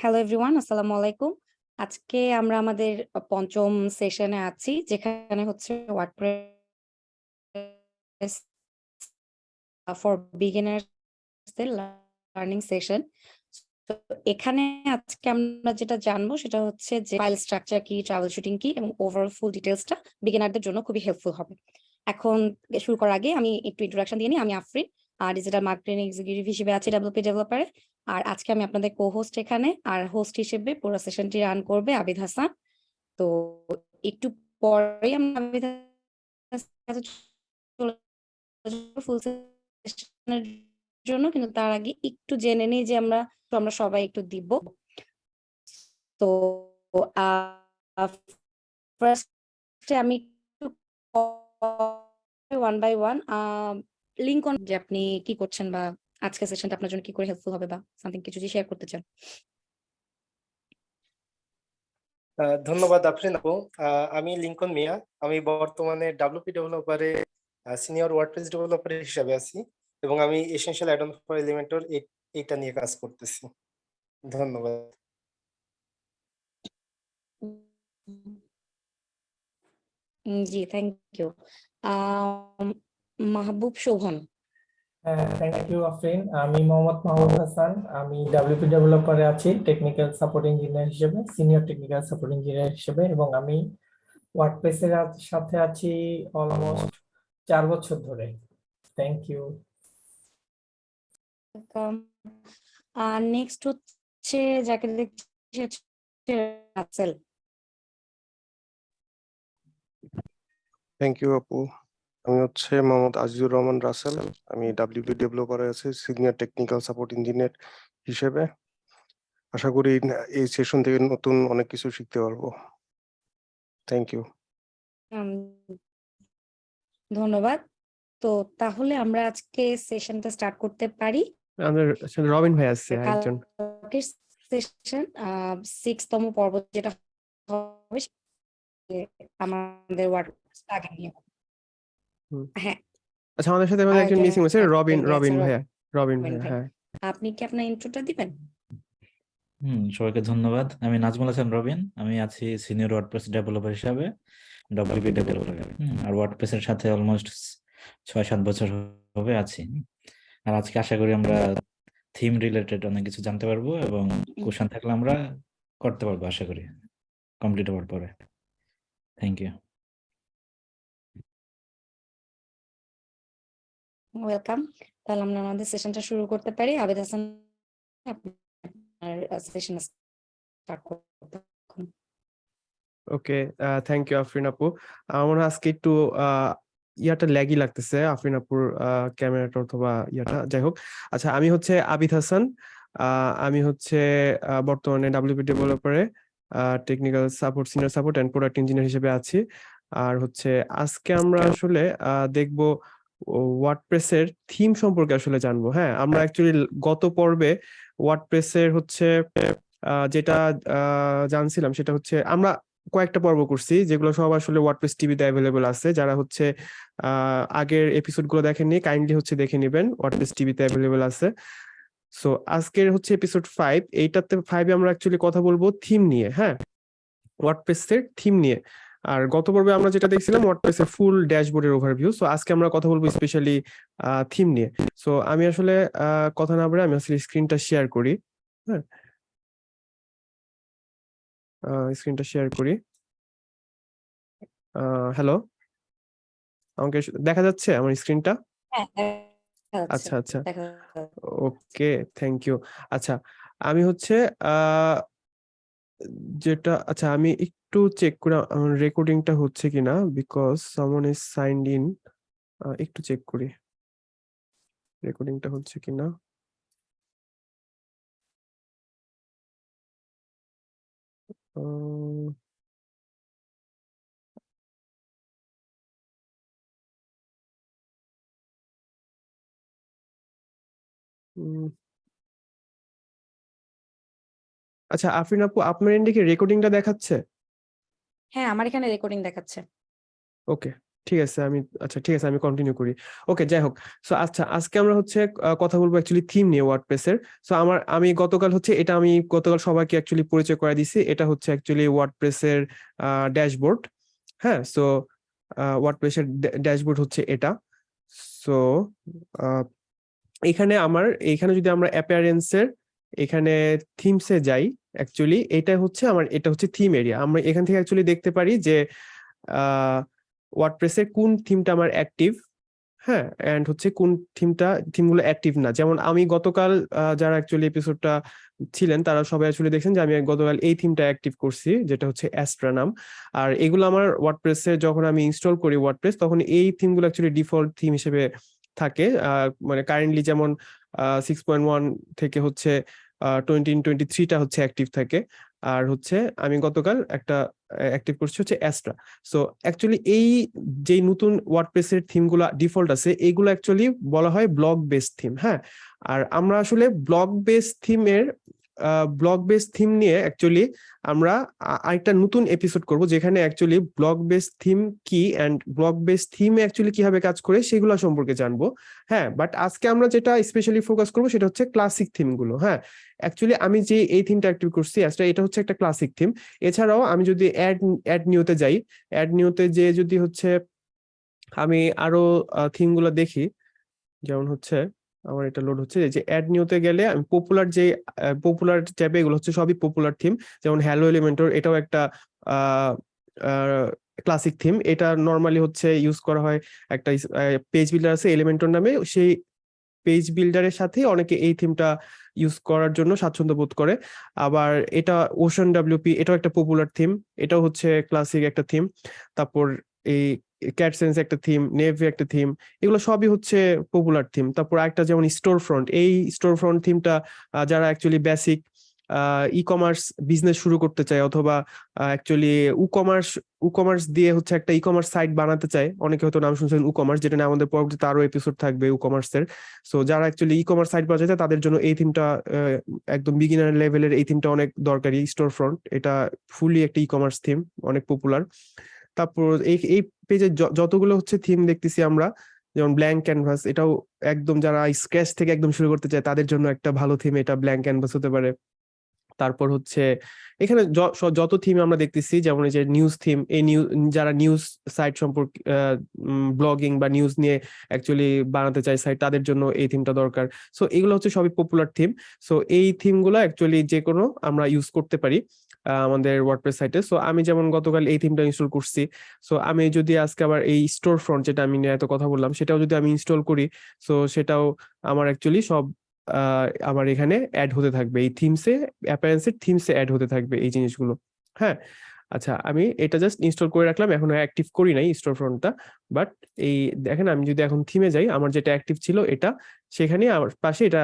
Hello everyone আসসালামু আলাইকুম। আজকে আমরা আমাদের পঞ্চম সেশনে আছি যেখানে হচ্ছে ওয়ার্ডপ্রেস ফর বিগিনার্স দের লার্নিং সেশন। তো এখানে আজকে আমরা যেটা জানব সেটা হচ্ছে যে ফাইল স্ট্রাকচার কি, ট্রাভেল শুটিং কি এবং ওভারঅল ফুল ডিটেইলসটা বিগিনারদের জন্য খুবই হেল্পফুল হবে। এখন শুরু করার আগে আমি একটু ইন্ট্রোডাকশন দিয়ে নিই। আমি Afrin. Uh digital marketing executive হিসেবে আছি ডেভেলপি ডেভেলপারে। আর আজকে আমি আপনাদের কো-হোস্ট এখানে। আর হোস্ট হিসেবে পুরো সেশনটি রান করবে আবিদ হাসান। তো একটু পরে ফুল সেশনের জন্য। কিন্তু তার আগে একটু জেনে নিই যে আমরা আমরা সবাই একটু দিব। তো ফার্স্ট আমি ওয়ান বাই ওয়ান আ লিংকন যে আপনি কি করছেন বা আজকের সেশনটা আপনার জন্য কি করে হেল্পফুল হবে বা সামথিং কিছু যদি শেয়ার করতে চান? ধন্যবাদ আফরিন আপু। আমি লিংকন মিয়া। আমি বর্তমানে WP ডেভেলপারে সিনিয়র ওয়ার্ডপ্রেস ডেভেলপার হিসাবে আছি এবং আমি essential add on for Elementor এইটা নিয়ে কাজ করতেছি। ধন্যবাদ। জি, থ্যাংক ইউ। মাহবুব শোভন। হ্যাঁ, থ্যাংক ইউ আফরিন। আমি মোহাম্মদ মাহবুব হাসান। আমি WP ডেভেলপারে আছি টেকনিক্যাল সাপোর্ট ইঞ্জিনিয়ার হিসেবে, সিনিয়র টেকনিক্যাল সাপোর্ট ইঞ্জিনিয়ার হিসেবে এবং আমি ওয়ার্ডপ্রেসের সাথে আছি অলমোস্ট ৪ বছর ধরে। Thank you. ওয়েলকাম। আ নেক্সট হচ্ছে যাকে দেখছি রাসেল। থ্যাংক ইউ আপু। আমি হচ্ছে মোহাম্মদ আজিজুর রহমান রাসেল। আমি WP ডেভেলপারে আছি সিনিয়র টেকনিক্যাল সাপোর্ট ইঞ্জিনিয়ার হিসেবে। আশা করি এই সেশন থেকে নতুন অনেক কিছু শিখতে পারব। Thank you. ধন্যবাদ। তো তাহলে আমরা আজকে সেশনটা স্টার্ট করতে পারি। আমাদের রবিন ভাই আছে আরেকজন। সেশন 6 তম পর্ব যেটা হবে আমাদের ওয়ার্ডপ্রেস প্লাগইন নিয়ে। হ্যাঁ। আচ্ছা আমাদের সাথে আমাদের একজন মিসিং আছে রবিন রবিন ভাইয়া। রবিন ভাইয়া হ্যাঁ। আপনি কি আপনার ইন্ট্রোটা দিবেন? হুম, সবাইকে ধন্যবাদ। আমি নাজমুল হাসান রবিন। আমি আছি সিনিয়র ওয়ার্ডপ্রেস ডেভেলপার হিসাবে WP ডেভেলপারে। আর ওয়ার্ডপ্রেস এর সাথে অলমোস্ট ৬-৭ বছর হবে আছি। আর আজকে আশা করি আমরা থিম রিলেটেড অনেক কিছু জানতে পারব এবং কোয়েশ্চেন থাকলে আমরা করতে পারব আশা করি। কমপ্লিট হওয়ার পরে। Thank you. ওয়েলকাম। তাহলে আমরা আমাদের সেশনটা শুরু করতে পারি। আবিদ হাসান আপনার সেশন স্টার্ট করতে ওকে, থ্যাংক ইউ আফরিন আপু। আমার মনে হয় আজকে একটু ইয়াটা ল্যাগি লাগতেছে আফরিন আপুর ক্যামেরাটা অথবা ইয়াটা যাই হোক। আচ্ছা আমি হচ্ছে আবিদ হাসান। আমি হচ্ছে বর্তমানে WP ডেভেলপারে technical support senior support and product engineer হিসেবে আছি। আর হচ্ছে আজকে আমরা আসলে দেখব ওয়ার্ডপ্রেসের থিম সম্পর্কে আসলে জানব। হ্যাঁ, আমরা অ্যাকচুয়ালি গত পর্বে ওয়ার্ডপ্রেসের হচ্ছে যেটা জানছিলাম সেটা হচ্ছে আমরা কয়েকটা পর্ব করছি যেগুলো সব আসলে ওয়ার্ডপ্রেস টিভিতে এভেইলেবল আছে। যারা হচ্ছে আগের এপিসোডগুলো দেখেননি কাইন্ডলি হচ্ছে দেখে নিবেন। ওয়ার্ডপ্রেস টিভিতে এভেইলেবল আছে। সো আজকের হচ্ছে এপিসোড 5 এইটাতে 5 এ আমরা অ্যাকচুয়ালি কথা বলব থিম নিয়ে, হ্যাঁ? ওয়ার্ডপ্রেসের থিম নিয়ে। আর গত পর্বে আমরা যেটা দেখছিলাম ওয়ার্ডপ্রেসের ফুল ড্যাশবোর্ডের ওভারভিউ। সো আজকে আমরা কথা বলব স্পেশালি থিম নিয়ে। সো আমি আসলে কথা না বাড়াই আমি আসলে স্ক্রিনটা শেয়ার করি। হ্যাঁ? স্ক্রিনটা শেয়ার করি। হ্যালো? আমাকে দেখা যাচ্ছে আমার স্ক্রিনটা? হ্যাঁ। আচ্ছা, আচ্ছা। Okay, thank you. আচ্ছা, আমি হচ্ছে যেটা আচ্ছা আমি একটু চেক করে রেকর্ডিংটা হচ্ছে কিনা because someone is signed in. একটু চেক করি। রেকর্ডিংটা হচ্ছে কিনা। আচ্ছা আফরিন আপু, আপনার এন্ডে কি রেকর্ডিংটা দেখাচ্ছে? হ্যাঁ, আমার এখানে রেকর্ডিং দেখাচ্ছে। ওকে, ঠিক আছে আমি আচ্ছা ঠিক আছে আমি কন্টিনিউ করি। ওকে যাই হোক সো আচ্ছা আজকে আমরা হচ্ছে কথা বলব অ্যাকচুয়ালি থিম নিয়ে ওয়ার্ডপ্রেসের সো আমার আমি গতকাল হচ্ছে এটা আমি গতকাল সবাইকে অ্যাকচুয়ালি পরিচয় করে দিছি এটা হচ্ছে অ্যাকচুয়ালি ওয়ার্ডপ্রেসের ড্যাশবোর্ড হ্যাঁ সো ওয়ার্ডপ্রেসের ড্যাশবোর্ড হচ্ছে এটা। সো এখানে আমার এখানে যদি আমরা অ্যাপিয়ারেন্সের এখানে থিমসে যাই অ্যাকচুয়ালি এটা হচ্ছে আমার, এটা হচ্ছে থিম এরিয়া আমরা এখান থেকে অ্যাকচুয়ালি দেখতে পারি যে ওয়ার্ডপ্রেসের কোন থিমটা আমার অ্যাক্টিভ হ্যাঁ? এন্ড হচ্ছে কোন থিমটা থিমগুলো অ্যাক্টিভ না। যেমন আমি গতকাল যারা অ্যাকচুয়ালি এপিসোডটা ছিলেন, তারা সবাই অ্যাকচুয়ালি দেখছেন যে, আমি গতকাল এই থিমটা অ্যাক্টিভ করছি, যেটা হচ্ছে অ্যাস্ট্রা নাম। আর এগুলো আমার ওয়ার্ডপ্রেসে যখন আমি ইনস্টল করি ওয়ার্ডপ্রেস তখন এই থিমগুলো অ্যাকচুয়ালি ডিফল্ট থিম হিসেবে থাকে। মানে কারেন্টলি যেমন সিক্স পয়েন্ট ওয়ান থেকে হচ্ছে টোয়েন্টি টোয়েন্টি হচ্ছে অ্যাক্টিভ থাকে। আর হচ্ছে আমি গতকাল একটা অ্যাক্টিভ করছি হচ্ছে অ্যাস্ট্রা সো অ্যাকচুয়ালি এই যে নতুন ওয়ার্ডপ্রেসের থিমগুলো ডিফল্ট আছে এইগুলো অ্যাকচুয়ালি বলা হয় ব্লক বেস থিম হ্যাঁ? আর আমরা আসলে ব্লক বেস থিমের ব্লক বেস থিম নিয়ে অ্যাকচুয়ালি আমরা আরেকটা নতুন এপিসোড করব, যেখানে অ্যাকচুয়ালি ব্লক বেস থিম কি অ্যান্ড ব্লক বেস থিমে অ্যাকচুয়ালি কীভাবে কাজ করে সেগুলো সম্পর্কে জানব। হ্যাঁ বাট আজকে আমরা যেটা স্পেশালি ফোকাস করব সেটা হচ্ছে ক্লাসিক থিমগুলো হ্যাঁ। অ্যাকচুয়ালি আমি যে এই থিমটা অ্যাক্টিভ করছি আজটা এটা হচ্ছে একটা ক্লাসিক থিম এছাড়াও আমি যদি অ্যাড অ্যাড নিউতে যাই অ্যাড নিউতে যে যদি হচ্ছে আমি আরও থিমগুলো দেখি, যেমন হচ্ছে আমার এটা লোড হচ্ছে। যে অ্যাড নিউতে গেলে আমি পপুলার যে পপুলার ট্যাবে এগুলো হচ্ছে সবই পপুলার থিম যেমন হ্যালো এলিমেন্টর এটাও একটা ক্লাসিক থিম এটা নর্মালি হচ্ছে ইউজ করা হয় একটা পেজ বিল্ডার আছে এলিমেন্টর নামে। সেই পেজ বিল্ডারের সাথে অনেকে এই থিমটা ইউজ করার জন্য স্বাচ্ছন্দ্য বোধ করে। আবার এটা ওশান ডাব্লিউপি এটাও একটা পপুলার থিম এটাও হচ্ছে ক্লাসিক একটা থিম তারপর এই ক্যাট সেন্স একটা থিম নেভি একটা থিম এগুলো সবই হচ্ছে পপুলার থিম তারপর একটা যেমন স্টোর ফ্রন্ট এই স্টোর ফ্রন্ট থিমটা যারা actually basic e commerce business শুরু করতে চায় অথবা actually WooCommerce WooCommerce দিয়ে হচ্ছে একটা ই কমার্স সাইট বানাতে চায়, অনেকে হয়তো নাম শুনছেন উ কমার্স যেটা নিয়ে আমাদের পরবর্তীতে আরও এপিসোড থাকবে উ কমার্সের সো যারা অ্যাকচুয়ালি ই কমার্স সাইট বানাতে চায়, তাদের জন্য এই থিমটা একদম বিগিনার লেভেলের এই থিমটা অনেক দরকারি স্টোর ফ্রন্ট এটা ফুলি একটা ই কমার্স থিম অনেক পপুলার তারপর এই এই পেজে যতগুলো হচ্ছে থিম দেখতেছি আমরা, যেমন ব্ল্যাঙ্ক ক্যানভাস এটাও একদম যারা স্ক্র্যাচ থেকে একদম শুরু করতে চায়, তাদের জন্য একটা ভালো থিম এটা ব্ল্যাঙ্ক ক্যানভাস হতে পারে। তারপর হচ্ছে, এখানে যত থিম আমরা দেখতেছি, যেমন এই যে নিউজ থিম এই নিউজ যারা নিউজ সাইট সম্পর্কে ব্লগিং বা নিউজ নিয়ে অ্যাকচুয়ালি বানাতে চায় সাইট তাদের জন্য এই থিমটা দরকার। সো এগুলো হচ্ছে সবই পপুলার থিম সো এই থিমগুলো অ্যাকচুয়ালি যে কোনো আমরা ইউজ করতে পারি। আমাদের ওয়ার্ডপ্রেস সাইটে সো আমি যেমন গতকাল এই থিমটা ইনস্টল করছি। সো আমি যদি আজকে আবার এই স্টোর ফ্রন্ট যেটা আমি এত কথা বললাম, সেটাও যদি আমি ইনস্টল করি সো সেটাও আমার অ্যাকচুয়ালি সব আমার এখানে অ্যাড হতে থাকবে। এই থিমসে অ্যাপারেন্সের থিমসে অ্যাড হতে থাকবে এই জিনিসগুলো। হ্যাঁ? আচ্ছা আমি এটা জাস্ট ইনস্টল করে রাখলাম। এখনও অ্যাক্টিভ করি নাই স্টোর ফ্রন্টটা বাট এই দেখেন, আমি যদি এখন থিমে যাই, আমার যেটা অ্যাক্টিভ ছিল এটা, সেখানে আমার পাশে এটা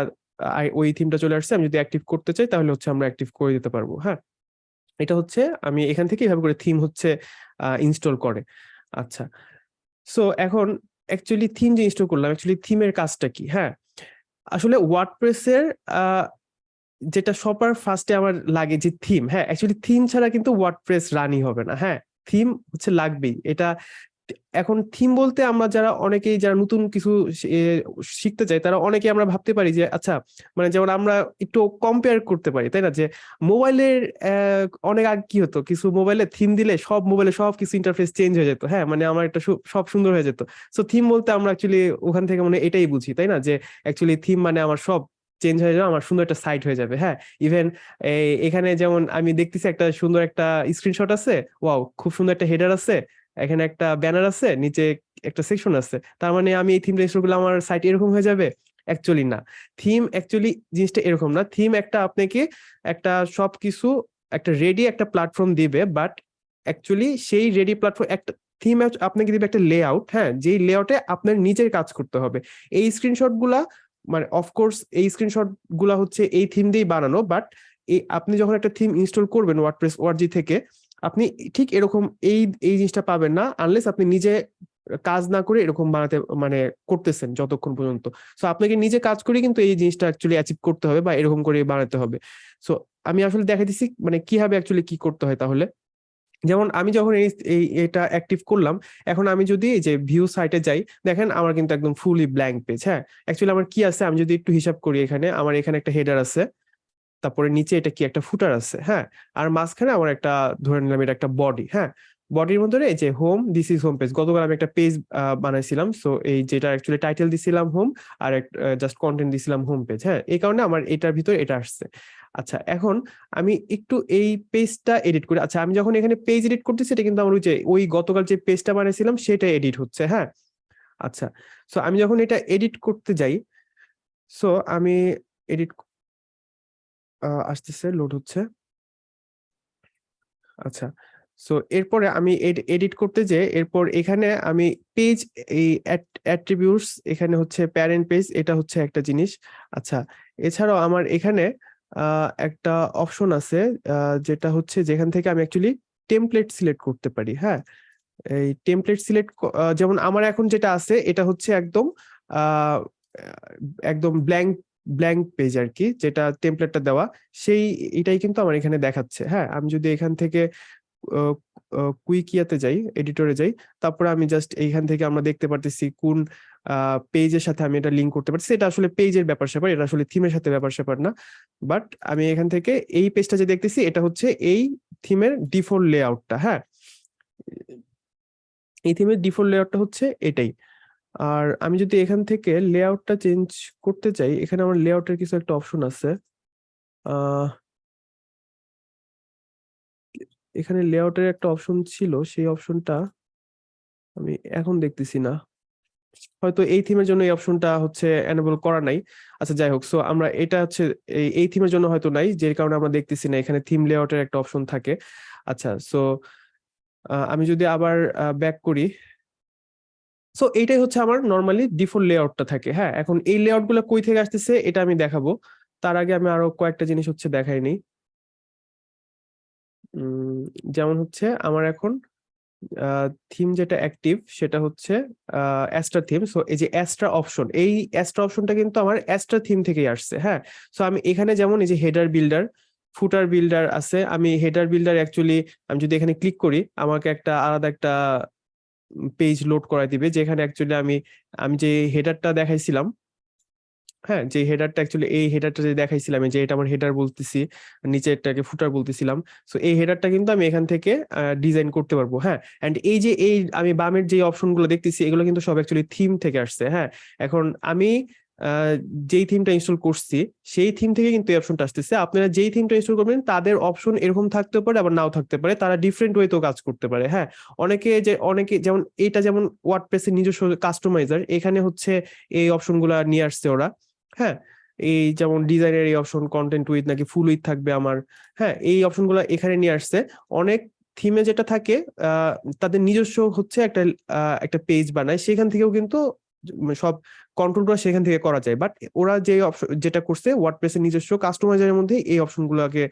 ওই থিমটা চলে আসছে। আমি যদি অ্যাক্টিভ করতে চাই, তাহলে হচ্ছে আমরা অ্যাক্টিভ করে দিতে পারব। হ্যাঁ? এটা হচ্ছে আমি এখান থেকে এভাবে করে থিম হচ্ছে ইনস্টল করে। আচ্ছা। সো এখন অ্যাকচুয়ালি থিম যে ইনস্টল করলাম অ্যাকচুয়ালি থিমের কাজটা কি? হ্যাঁ আসলে ওয়ার্ডপ্রেসের যেটা সবার ফার্স্টে আমার লাগে যে থিম হ্যাঁ অ্যাকচুয়ালি থিম ছাড়া কিন্তু ওয়ার্ডপ্রেস রানই হবে না হ্যাঁ থিম হচ্ছে লাগবেই। এটা এখন থিম বলতে আমরা যারা অনেকেই যারা নতুন কিছু শিখতে চাই তারা অনেকে আমরা ভাবতে পারি যে আচ্ছা মানে যেমন আমরা একটু কম্পেয়ার করতে পারি, তাই না? যে মোবাইলের অনেক আগে কি হতো? কিছু মোবাইলে থিম দিলে সব মোবাইলে সব কিছু ইন্টারফেস চেঞ্জ হয়ে যেত। হ্যাঁ মানে আমার একটা সব সুন্দর হয়ে যেত। সো থিম বলতে আমরা অ্যাকচুয়ালি ওখান থেকে মানে এটাই বুঝি, তাই না? যে অ্যাকচুয়ালি থিম মানে আমার সব চেঞ্জ হয়ে যাবে, আমার সুন্দর একটা সাইট হয়ে যাবে। হ্যাঁ ইভেন এখানে যেমন আমি দেখতেছি একটা সুন্দর একটা স্ক্রিনশট আছে ওয়াও খুব সুন্দর একটা হেডার আছে এখানে একটা ব্যানার আছে, নিচে একটা সেকশন আছে। তার মানে আমি এই থিমটা ইনস্টল করলে আমার সাইট এরকম হয়ে যাবে? অ্যাকচুয়ালি না। থিম অ্যাকচুয়ালি জিনিসটা এরকম না। থিম একটা আপনাকে একটা সবকিছু একটা রেডি একটা প্ল্যাটফর্ম দিবে বাট অ্যাকচুয়ালি সেই রেডি প্ল্যাটফর্ম একটা থিম আপনাকে দিবে একটা লেআউট হ্যাঁ? যেই লেআউটে আপনার নিজের কাজ করতে হবে। এই স্ক্রিনশটগুলা মানে অফকোর্স এই স্ক্রিনশটগুলা হচ্ছে এই থিম দিয়েই বানানো বাট এই আপনি যখন একটা থিম ইনস্টল করবেন ওয়ার্ডপ্রেস ওয়ার্জি থেকে আপনি ঠিক এরকম এই এই জিনিসটা পাবেন না আনলেস আপনি নিজে কাজ না করে এরকম বানাতে মানে করতেছেন যতক্ষণ পর্যন্ত। সো আপনাকে নিজে কাজ করে কিন্তু এই জিনিসটা অ্যাকচুয়ালি অ্যাচিভ করতে হবে বা এরকম করে বানাতে হবে। সো আমি আসলে দেখা দিচ্ছি মানে কীভাবে অ্যাকচুয়ালি কি করতে হয় তাহলে। যেমন আমি যখন এই এটা অ্যাক্টিভ করলাম, এখন আমি যদি এই যে ভিউ সাইটে যাই, দেখেন আমার কিন্তু একদম ফুলি ব্ল্যাঙ্ক পেজ হ্যাঁ? অ্যাকচুয়ালি আমার কি আছে আমি যদি একটু হিসাব করি এখানে, আমার এখানে একটা হেডার আছে। তারপরে নিচে এটা কি একটা ফুটার আছে হ্যাঁ? আর মাঝখানে আমার একটা, ধরে নিলাম এটা একটা বডি হ্যাঁ? বডির মধ্যে এই যে home this is home page গতকাল আমি একটা পেজ বানাইছিলাম সো এই যেটা অ্যাকচুয়ালি টাইটেল দিছিলাম হোম আর জাস্ট কন্টেন্ট দিছিলাম হোম পেজ হ্যাঁ? এই কারণে আমার এটার ভিতর এটা আসছে। আচ্ছা এখন আমি একটু এই পেজটা এডিট করি। আচ্ছা আমি যখন এখানে পেজ এডিট করতেছি, এটা কিন্তু আমার ওই যে, ওই গতকাল যে পেজটা বানিয়েছিলাম সেটা এডিট হচ্ছে হ্যাঁ? আচ্ছা সো আমি যখন এটা এডিট করতে যাই সো আমি এডিট আসতেছে লোড হচ্ছে। আচ্ছা সো এরপরে আমি এডিট করতে যে এরপর এখানে আমি পেজ এই অ্যাট্রিবিউটস এখানে হচ্ছে প্যারেন্ট পেজ এটা হচ্ছে একটা জিনিস। আচ্ছা এছাড়াও আমার এখানে একটা অপশন আছে যেটা হচ্ছে যেখান থেকে আমি অ্যাকচুয়ালি টেমপ্লেট সিলেক্ট করতে পারি হ্যাঁ? এই টেমপ্লেট সিলেক্ট যেমন আমার এখন যেটা আছে, এটা হচ্ছে একদম একদম ব্ল্যাঙ্ক ব্ল্যাঙ্ক পেজ আর কি যেটা টেমপ্লেটটা দেওয়া, সেই এটাই কিন্তু আমার এখানে দেখাচ্ছে। হ্যাঁ আমি যদি এখান থেকে কুইকিয়াতে যাই এডিটরে যাই, তারপরে আমি জাস্ট এইখান থেকে আমরা দেখতে পারতেছি কোন পেজের সাথে আমি এটা লিঙ্ক করতে পারছি এটা আসলে পেজের ব্যাপার স্যাপার, এটা আসলে থিমের সাথে ব্যাপার স্যাপার না। বাট আমি এখান থেকে এই পেজটা যে দেখতেছি, এটা হচ্ছে এই থিমের ডিফল্ট লেআউটটা হ্যাঁ এই থিমের ডিফল্ট লেআউটটা হচ্ছে এটাই। আর আমি যদি এখান থেকে লেআউটটা চেঞ্জ করতে চাই, এখানে আমার লেআউটের কিছু একটা অপশন আছে। এখানে লেআউটের একটা অপশন ছিল, সেই অপশনটা আমি এখন দেখতেছি না। হয়তো এই থিমের জন্য এই অপশনটা হচ্ছে এনেবল করা নাই। আচ্ছা যাই হোক সো আমরা এটা হচ্ছে এই থিমের জন্য হয়তো নাই, যে কারণে আমরা দেখতেছি না, এখানে থিম লেআউটের একটা অপশন থাকে। আচ্ছা সো আমি যদি আবার ব্যাক করি সো এইটাই হচ্ছে আমার নর্মালি ডিফল্ট লেআউটটা থাকে হ্যাঁ? এখন এই লেআউটগুলো কই থেকে আসতেছে, এটা আমি দেখাবো। তার আগে আমি আরও কয়েকটা জিনিস হচ্ছে দেখাই নি। যেমন হচ্ছে আমার এখন থিম যেটা অ্যাক্টিভ সেটা হচ্ছে অ্যাস্ট্রা থিম সো এই যে অ্যাস্ট্রা অপশন এই অ্যাস্ট্রা অপশনটা কিন্তু আমার অ্যাস্ট্রা থিম থেকেই আসছে হ্যাঁ? সো আমি এখানে যেমন এই যে হেডার বিল্ডার ফুটার বিল্ডার আছে, আমি হেডার বিল্ডার অ্যাকচুয়ালি আমি যদি এখানে ক্লিক করি, আমাকে একটা আলাদা একটা পেজ লোড করাই দিবে, যেখানে অ্যাকচুয়ালি আমি আমি যে হেডারটা দেখাইছিলাম হ্যাঁ যে হেডারটা অ্যাকচুয়ালি এই হেডারটা যে দেখাইছিলাম যে এটা আমার হেডার বলতেছি, নিচে এটাকে ফুটার বলতেছিলাম সো এই হেডারটা কিন্তু আমি এখান থেকে ডিজাইন করতে পারব হ্যাঁ অ্যান্ড এই যে এই, আমি বামের যে অপশনগুলো দেখতেছি, এগুলো কিন্তু সব অ্যাকচুয়ালি থিম থেকে আসছে হ্যাঁ এখন আমি যেই থিমটা ইনস্টল করছি, সেই থিম থেকে কিন্তু এই অপশনটা আসতেছে। আপনারা যেই থিমটা ইনস্টল করবেন, তাদের অপশন এরকম থাকতে পারে, আবার নাও থাকতে পারে। তারা ডিফারেন্ট ওয়েতেও কাজ করতে পারে হ্যাঁ? অনেকে যে, অনেকে যেমন এটা যেমন ওয়ার্ডপ্রেসের নিজস্ব কাস্টমাইজার এখানে হচ্ছে এই অপশনগুলো নিয়ে আসছে ওরা হ্যাঁ? এই যেমন ডিজাইনের এই অপশন কন্টেন্ট উইথ নাকি ফুল উইথ থাকবে আমার হ্যাঁ? এই অপশনগুলো এখানে নিয়ে আসছে। অনেক থিমে যেটা থাকে তাদের নিজস্ব হচ্ছে একটা একটা পেজ বানায়। সেখান থেকেও কিন্তু সব কন্ট্রোলগুলো সেখান থেকে করা যায়। বাট ওরা যে যেটা করছে ওয়ার্ডপ্রেসের নিজস্ব কাস্টমাইজারের মধ্যে এই অপশনগুলোকে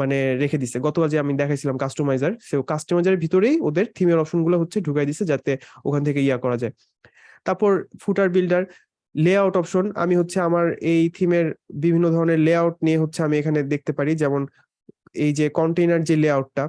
মানে রেখে দিছে। গতকাল যে আমি দেখাইছিলাম কাস্টমাইজার সে কাস্টমাইজারের ভিতরেই ওদের থিমের অপশনগুলো হচ্ছে ঢুকাই দিছে যাতে ওখান থেকে ইয়া করা যায়। তারপর ফুটার বিল্ডার লেআউট অপশন আমি হচ্ছে আমার এই থিমের বিভিন্ন ধরনের লেআউট নিয়ে হচ্ছে আমি এখানে দেখতে পারি। যেমন এই যে কন্টেইনার যে লেআউটটা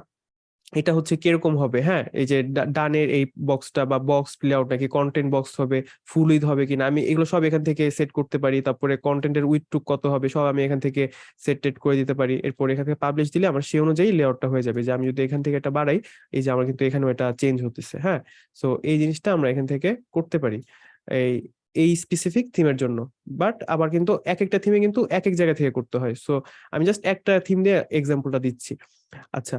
এটা হচ্ছে কীরকম হবে? হ্যাঁ এই যে ডানের এই বক্সটা বা বক্স লেআউট নাকি কন্টেন্ট বক্স হবে ফুল উইথ হবে কিনা? আমি এগুলো সব এখান থেকে সেট করতে পারি। তারপরে কন্টেন্টের উইথ টুক কত হবে, সব আমি এখান থেকে সেট টেট করে দিতে পারি। এরপর এখান থেকে পাবলিশ দিলে আমার সেই অনুযায়ী লেআউটটা হয়ে যাবে যে আমি যদি এখান থেকে এটা বাড়াই, এই যে আমার কিন্তু এখানেও এটা চেঞ্জ হতেছে হ্যাঁ? সো এই জিনিসটা আমরা এখান থেকে করতে পারি, এই এই স্পেসিফিক থিমের জন্য। বাট আবার কিন্তু এক একটা থিমে কিন্তু এক এক জায়গা থেকে করতে হয়। সো আমি জাস্ট একটা থিম দিয়ে এক্সাম্পলটা দিচ্ছি। আচ্ছা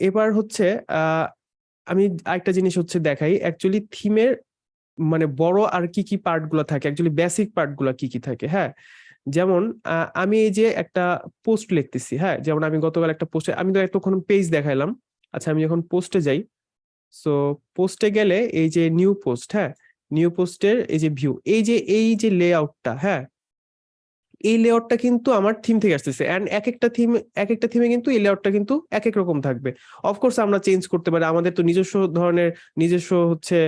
এবার হচ্ছে আমি আরেকটা জিনিস হচ্ছে দেখাই। অ্যাকচুয়ালি থিমের মানে বড় আর কি কি পার্টগুলো থাকে? অ্যাকচুয়ালি বেসিক পার্টগুলো কি কি থাকে? হ্যাঁ? যেমন আমি এই যে একটা পোস্ট লিখতেছি হ্যাঁ? যেমন আমি গতকাল একটা পোস্টে আমি তো এতক্ষণ পেজ দেখাইলাম। আচ্ছা আমি যখন পোস্টে যাই সো পোস্টে গেলে এই যে নিউ পোস্ট হ্যাঁ? নিউ পোস্টের এই যে ভিউ এই যে এই যে লেআউটটা হ্যাঁ? এই লেআউটটা কিন্তু আমার থিম থেকে আসতেছে। এন্ড এক একটা থিম এক একটা থিমে কিন্তু এই লেআউটটা কিন্তু এক এক রকম থাকবে। অফকোর্স আমরা চেঞ্জ করতে পারি। আমাদের তো নিজস্ব ধরনের, নিজস্ব হচ্ছে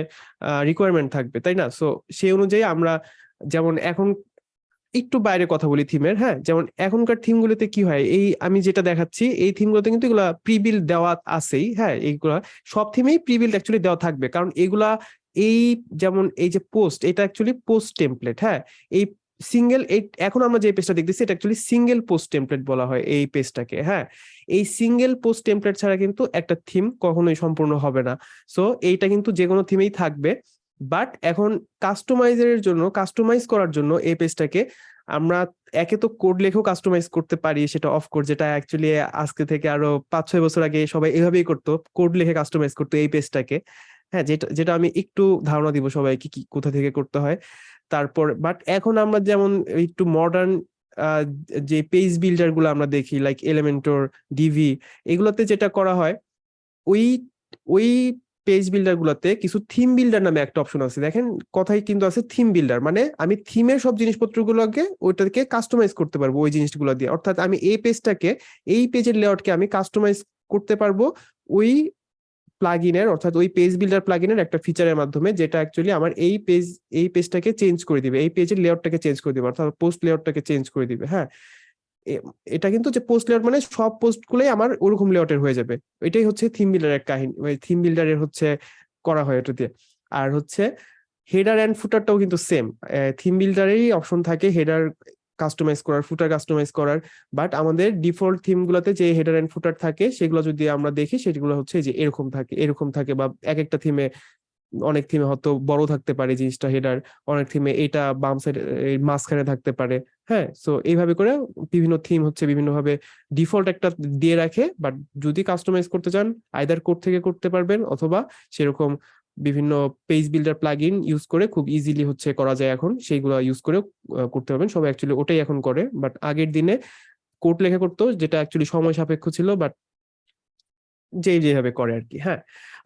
রিকোয়ারমেন্ট থাকবে, তাই না? সো সেই অনুযায়ী আমরা যেমন এখন একটু বাইরে কথা বলি থিমের হ্যাঁ? যেমন এখনকার থিমগুলোতে কি হয়? এই আমি যেটা দেখাচ্ছি, এই থিমগুলোতে কিন্তু এগুলা প্রিবিল দেওয়া আছেই হ্যাঁ? এইগুলা সব থিমেই প্রিবিল অ্যাকচুয়ালি দেওয়া থাকবে। কারণ এগুলা এই যেমন এই যে পোস্ট এটা অ্যাকচুয়ালি পোস্ট টেমপ্লেট হ্যাঁ? এই সিঙ্গেল এখন আমরা যে পেজটা দেখতেছি, এটা অ্যাকচুয়ালি সিঙ্গেল পোস্ট টেমপ্লেট বলা হয় এই পেজটাকে হ্যাঁ? এই সিঙ্গেল পোস্ট টেমপ্লেট ছাড়া কিন্তু একটা থিম কখনোই সম্পূর্ণ হবে না। সো এইটা কিন্তু যে কোনো থিমেই থাকবে। বাট এখন কাস্টমাইজের জন্য কাস্টমাইজ করার জন্য এই পেজটাকে আমরা একে তো কোড লেখেও কাস্টমাইজ করতে পারি, সেটা অফ কোড যেটা অ্যাকচুয়ালি আজকে থেকে আরও পাঁচ ছয় বছর আগে সবাই এভাবেই করতো কোড লেখে কাস্টমাইজ করতো এই পেজটাকে হ্যাঁ যেটা যেটা আমি একটু ধারণা দিব সবাইকে কি, কোথা থেকে করতে হয়। তারপর বাট এখন আমরা যেমন একটু মডার্ন যে পেজ বিল্ডারগুলো আমরা দেখি লাইক এলিমেন্টর ডিভি এগুলোতে যেটা করা হয়, ওই ওই পেজ বিল্ডার গুলোতে কিছু থিম বিল্ডার নামে একটা অপশন আছে। দেখেন, কথাই কিন্তু আছে থিম বিল্ডার মানে আমি থিমের সব জিনিসপত্রগুলোকে, ওইটাকে কাস্টমাইজ করতে পারব ওই জিনিসগুলো দিয়ে। অর্থাৎ আমি এই পেজটাকে এই পেজের লেআউটকে আমি কাস্টমাইজ করতে পারব, ওই প্লাগইনের অর্থাৎ ওই পেজ বিল্ডার প্লাগইনের একটা ফিচারের মাধ্যমে যেটা অ্যাকচুয়ালি আমার এই পেজ এই পেজটাকে চেঞ্জ করে দিবে, এই পেজের লেআউটটাকে চেঞ্জ করে দিবে, অর্থাৎ পোস্ট লেআউটটাকে চেঞ্জ করে দিবে হ্যাঁ? এটা কিন্তু যে পোস্ট লেআউট মানে সব পোস্ট গুলোই আমার ওরকম লেআউটের হয়ে যাবে। এটাই হচ্ছে থিম বিল্ডারের কাহিনী, ওই থিম বিল্ডারের হচ্ছে করা হয় এটা দিয়ে। আর হচ্ছে হেডার অ্যান্ড ফুটারটাও কিন্তু সেম থিম বিল্ডারেরই অপশন থাকে হেডার কাস্টমাইজ করার ফুটার কাস্টমাইজ করার বাট আমাদের ডিফল্ট থিম গুলোতে যে হেডার এন্ড ফুটার থাকে, সেগুলো যদি আমরা দেখি, সেগুলো হচ্ছে যে এরকম থাকে এরকম থাকে বা এক একটা থিমে অনেক থিমে হয়তো বড় থাকতে পারে জিনিসটা হেডার অনেক থিমে এটা বাম সাইড মাঝখানে থাকতে পারে হ্যাঁ? সো এইভাবে করে বিভিন্ন থিম হচ্ছে বিভিন্ন ভাবে ডিফল্ট একটা দিয়ে রাখে বাট যদি কাস্টমাইজ করতে চান আইদার কোড থেকে করতে পারবেন অথবা সেরকম বিভিন্ন পেজ বিল্ডার প্লাগইন ইউজ করে খুব ইজিলি হচ্ছে করা যায় এখন। সেইগুলো ইউজ করে করতে পারবেন। সবাই অ্যাকচুয়ালি ওটাই এখন করে। বাট আগের দিনে কোড লেখা করতো, যেটা অ্যাকচুয়ালি সময় সাপেক্ষ ছিল বাট যে যেভাবে করে আর কি হ্যাঁ?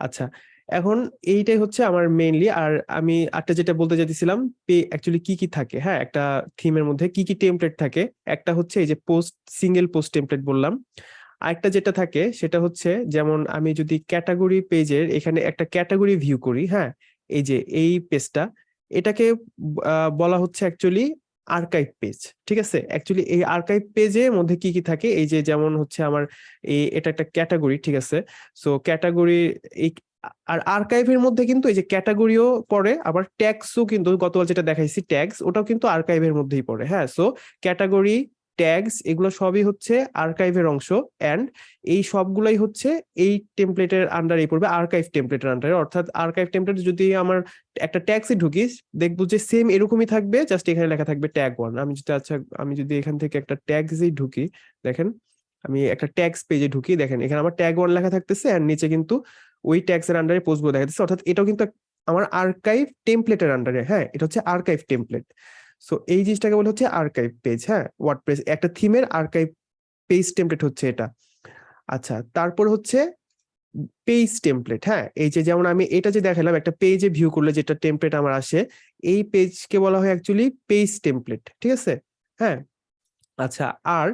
আচ্ছা এখন এইটাই হচ্ছে আমার মেইনলি আর আমি একটা যেটা বলতে চাইতেছিলাম, পে অ্যাকচুয়ালি কি কি থাকে হ্যাঁ? একটা থিমের মধ্যে কি কি টেমপ্লেট থাকে? একটা হচ্ছে এই যে পোস্ট সিঙ্গেল পোস্ট টেমপ্লেট বললাম। আরেকটা যেটা থাকে, সেটা হচ্ছে যেমন আমি যদি ক্যাটাগরি পেজের এখানে একটা ক্যাটাগরি ভিউ করি হ্যাঁ? এই যে এই পেজটা এটাকে বলা হচ্ছে অ্যাকচুয়ালি আর্কাইভ পেজ ঠিক আছে? অ্যাকচুয়ালি এই আর্কাইভ পেজের মধ্যে কি কি থাকে? এই যে যেমন হচ্ছে আমার এই এটা একটা ক্যাটাগরি ঠিক আছে? সো ক্যাটাগরি এই, আর আর্কাইভের মধ্যে কিন্তু এই যে ক্যাটাগরিও পড়ে, আবার ট্যাক্সও কিন্তু গতকাল যেটা দেখাইছি ট্যাক্স ওটাও কিন্তু আর্কাইভের মধ্যেই পড়ে হ্যাঁ? সো ক্যাটাগরি ট্যাগস এগুলো সবই হচ্ছে আর্কাইভের অংশ এন্ড এই সবগুলাই হচ্ছে এই টেমপ্লেটের আন্ডারে পড়বে আর্কাইভ টেমপ্লেটের আন্ডারে অর্থাৎ আর্কাইভ টেমপ্লেট যদি আমার একটা ট্যাগসে ঢুকি দেখব যে সেম এরকমই থাকবে জাস্ট এখানে লেখা থাকবে ট্যাগ ওয়ান আমি যদি আচ্ছা আমি যদি এখান থেকে একটা ট্যাগসেই ঢুকি, দেখেন, আমি একটা ট্যাগস পেজে ঢুকি, দেখেন, এখানে আমার ট্যাগ ওয়ান লেখা থাকতেছে আর নিচে কিন্তু ওই ট্যাগস এর আন্ডারে পোস্টগুলো দেখা যাচ্ছে অর্থাৎ এটাও কিন্তু আমার আর্কাইভ টেমপ্লেটের আন্ডারে হ্যাঁ এটা হচ্ছে আর্কাইভ টেমপ্লেট সো এই জিনিসটাকে বলা হচ্ছে আর্কাইভ পেজ হ্যাঁ? ওয়ার্ডপ্রেস একটা থিমের আর্কাইভ পেজ টেমপ্লেট হচ্ছে এটা। আচ্ছা তারপর হচ্ছে পেজ টেমপ্লেট হ্যাঁ? এই যে যেমন আমি এটা যে দেখালাম, একটা পেজে ভিউ করলে যেটা টেমপ্লেট আমার আসে, এই পেজকে বলা হয় অ্যাকচুয়ালি পেজ টেমপ্লেট ঠিক আছে? হ্যাঁ? আচ্ছা আর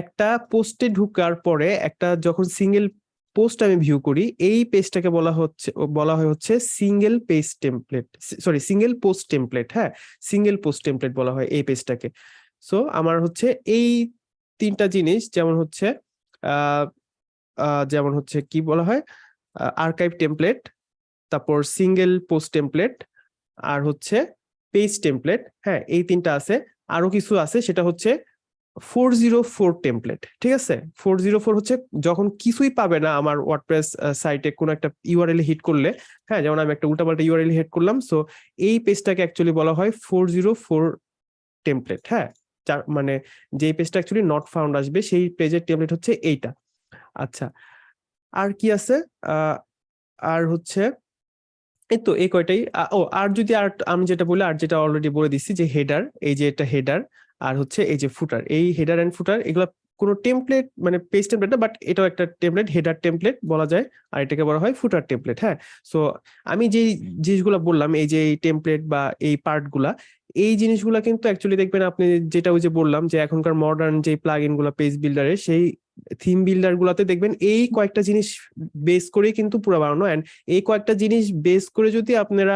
একটা পোস্টে ঢুকার পরে একটা যখন সিঙ্গেল পোস্ট আমি ভিউ করি, এই পেজটাকে বলা হচ্ছে, বলা হয় হচ্ছে single page template sorry single post template হ্যাঁ? সিঙ্গেল পোস্ট টেমপ্লেট বলা হয় এই পেজটাকে সো আমার হচ্ছে এই তিনটা জিনিস যেমন হচ্ছে যেমন হচ্ছে কি বলা হয়? আর্কাইভ টেমপ্লেট তারপর সিঙ্গেল পোস্ট টেমপ্লেট আর হচ্ছে পেজ টেমপ্লেট হ্যাঁ? এই তিনটা আছে। আরও কিছু আছে, সেটা হচ্ছে ফোর জিরো ফোর টেমপ্লেট ঠিক আছে? ফোর জিরো ফোর হচ্ছে যখন কিছুই পাবে না আমার ওয়ার্ডপ্রেস সাইটে কোনো একটা ইউআরএল হিট করলে হ্যাঁ যেমন আমি একটা উল্টাপাল্টা ইউআরএল হিট করলাম সো এই পেজটাকে অ্যাকচুয়ালি বলা হয় ফোর জিরো ফোর টেমপ্লেট হ্যাঁ? মানে যেই পেজটা অ্যাকচুয়ালি নট ফাউন্ড আসবে, সেই পেজের টেমপ্লেট হচ্ছে এইটা। আচ্ছা আর কি আছে? আর হচ্ছে এই তো, এই কয়টাই? ও, আর যদি আর আমি যেটা বলি, আর যেটা অলরেডি বলে দিচ্ছি যে হেডার এই যে এটা হেডার আর হচ্ছে এই যে ফুটার এই হেডার এন্ড ফুটার এগুলো কোনো টেমপ্লেট মানে পেজ টেমপ্লেট না বাট এটাও একটা টেমপ্লেট হেডার টেমপ্লেট বলা যায়, আর এটাকে বলা হয় ফুটার টেমপ্লেট হ্যাঁ? সো আমি যেই জিনিসগুলো বললাম, এই যে এই টেমপ্লেট বা এই পার্টগুলা এই জিনিসগুলা কিন্তু অ্যাকচুয়ালি দেখবেন আপনি যেটা ওই যে বললাম যে এখনকার মডার্ন যে প্লাগ ইনগুলো পেজ বিল্ডারের সেই থিম বিল্ডার গুলাতে দেখবেন এই কয়েকটা জিনিস বেস করেই কিন্তু পুরো বানানো অ্যান্ড এই কয়েকটা জিনিস বেস করে যদি আপনারা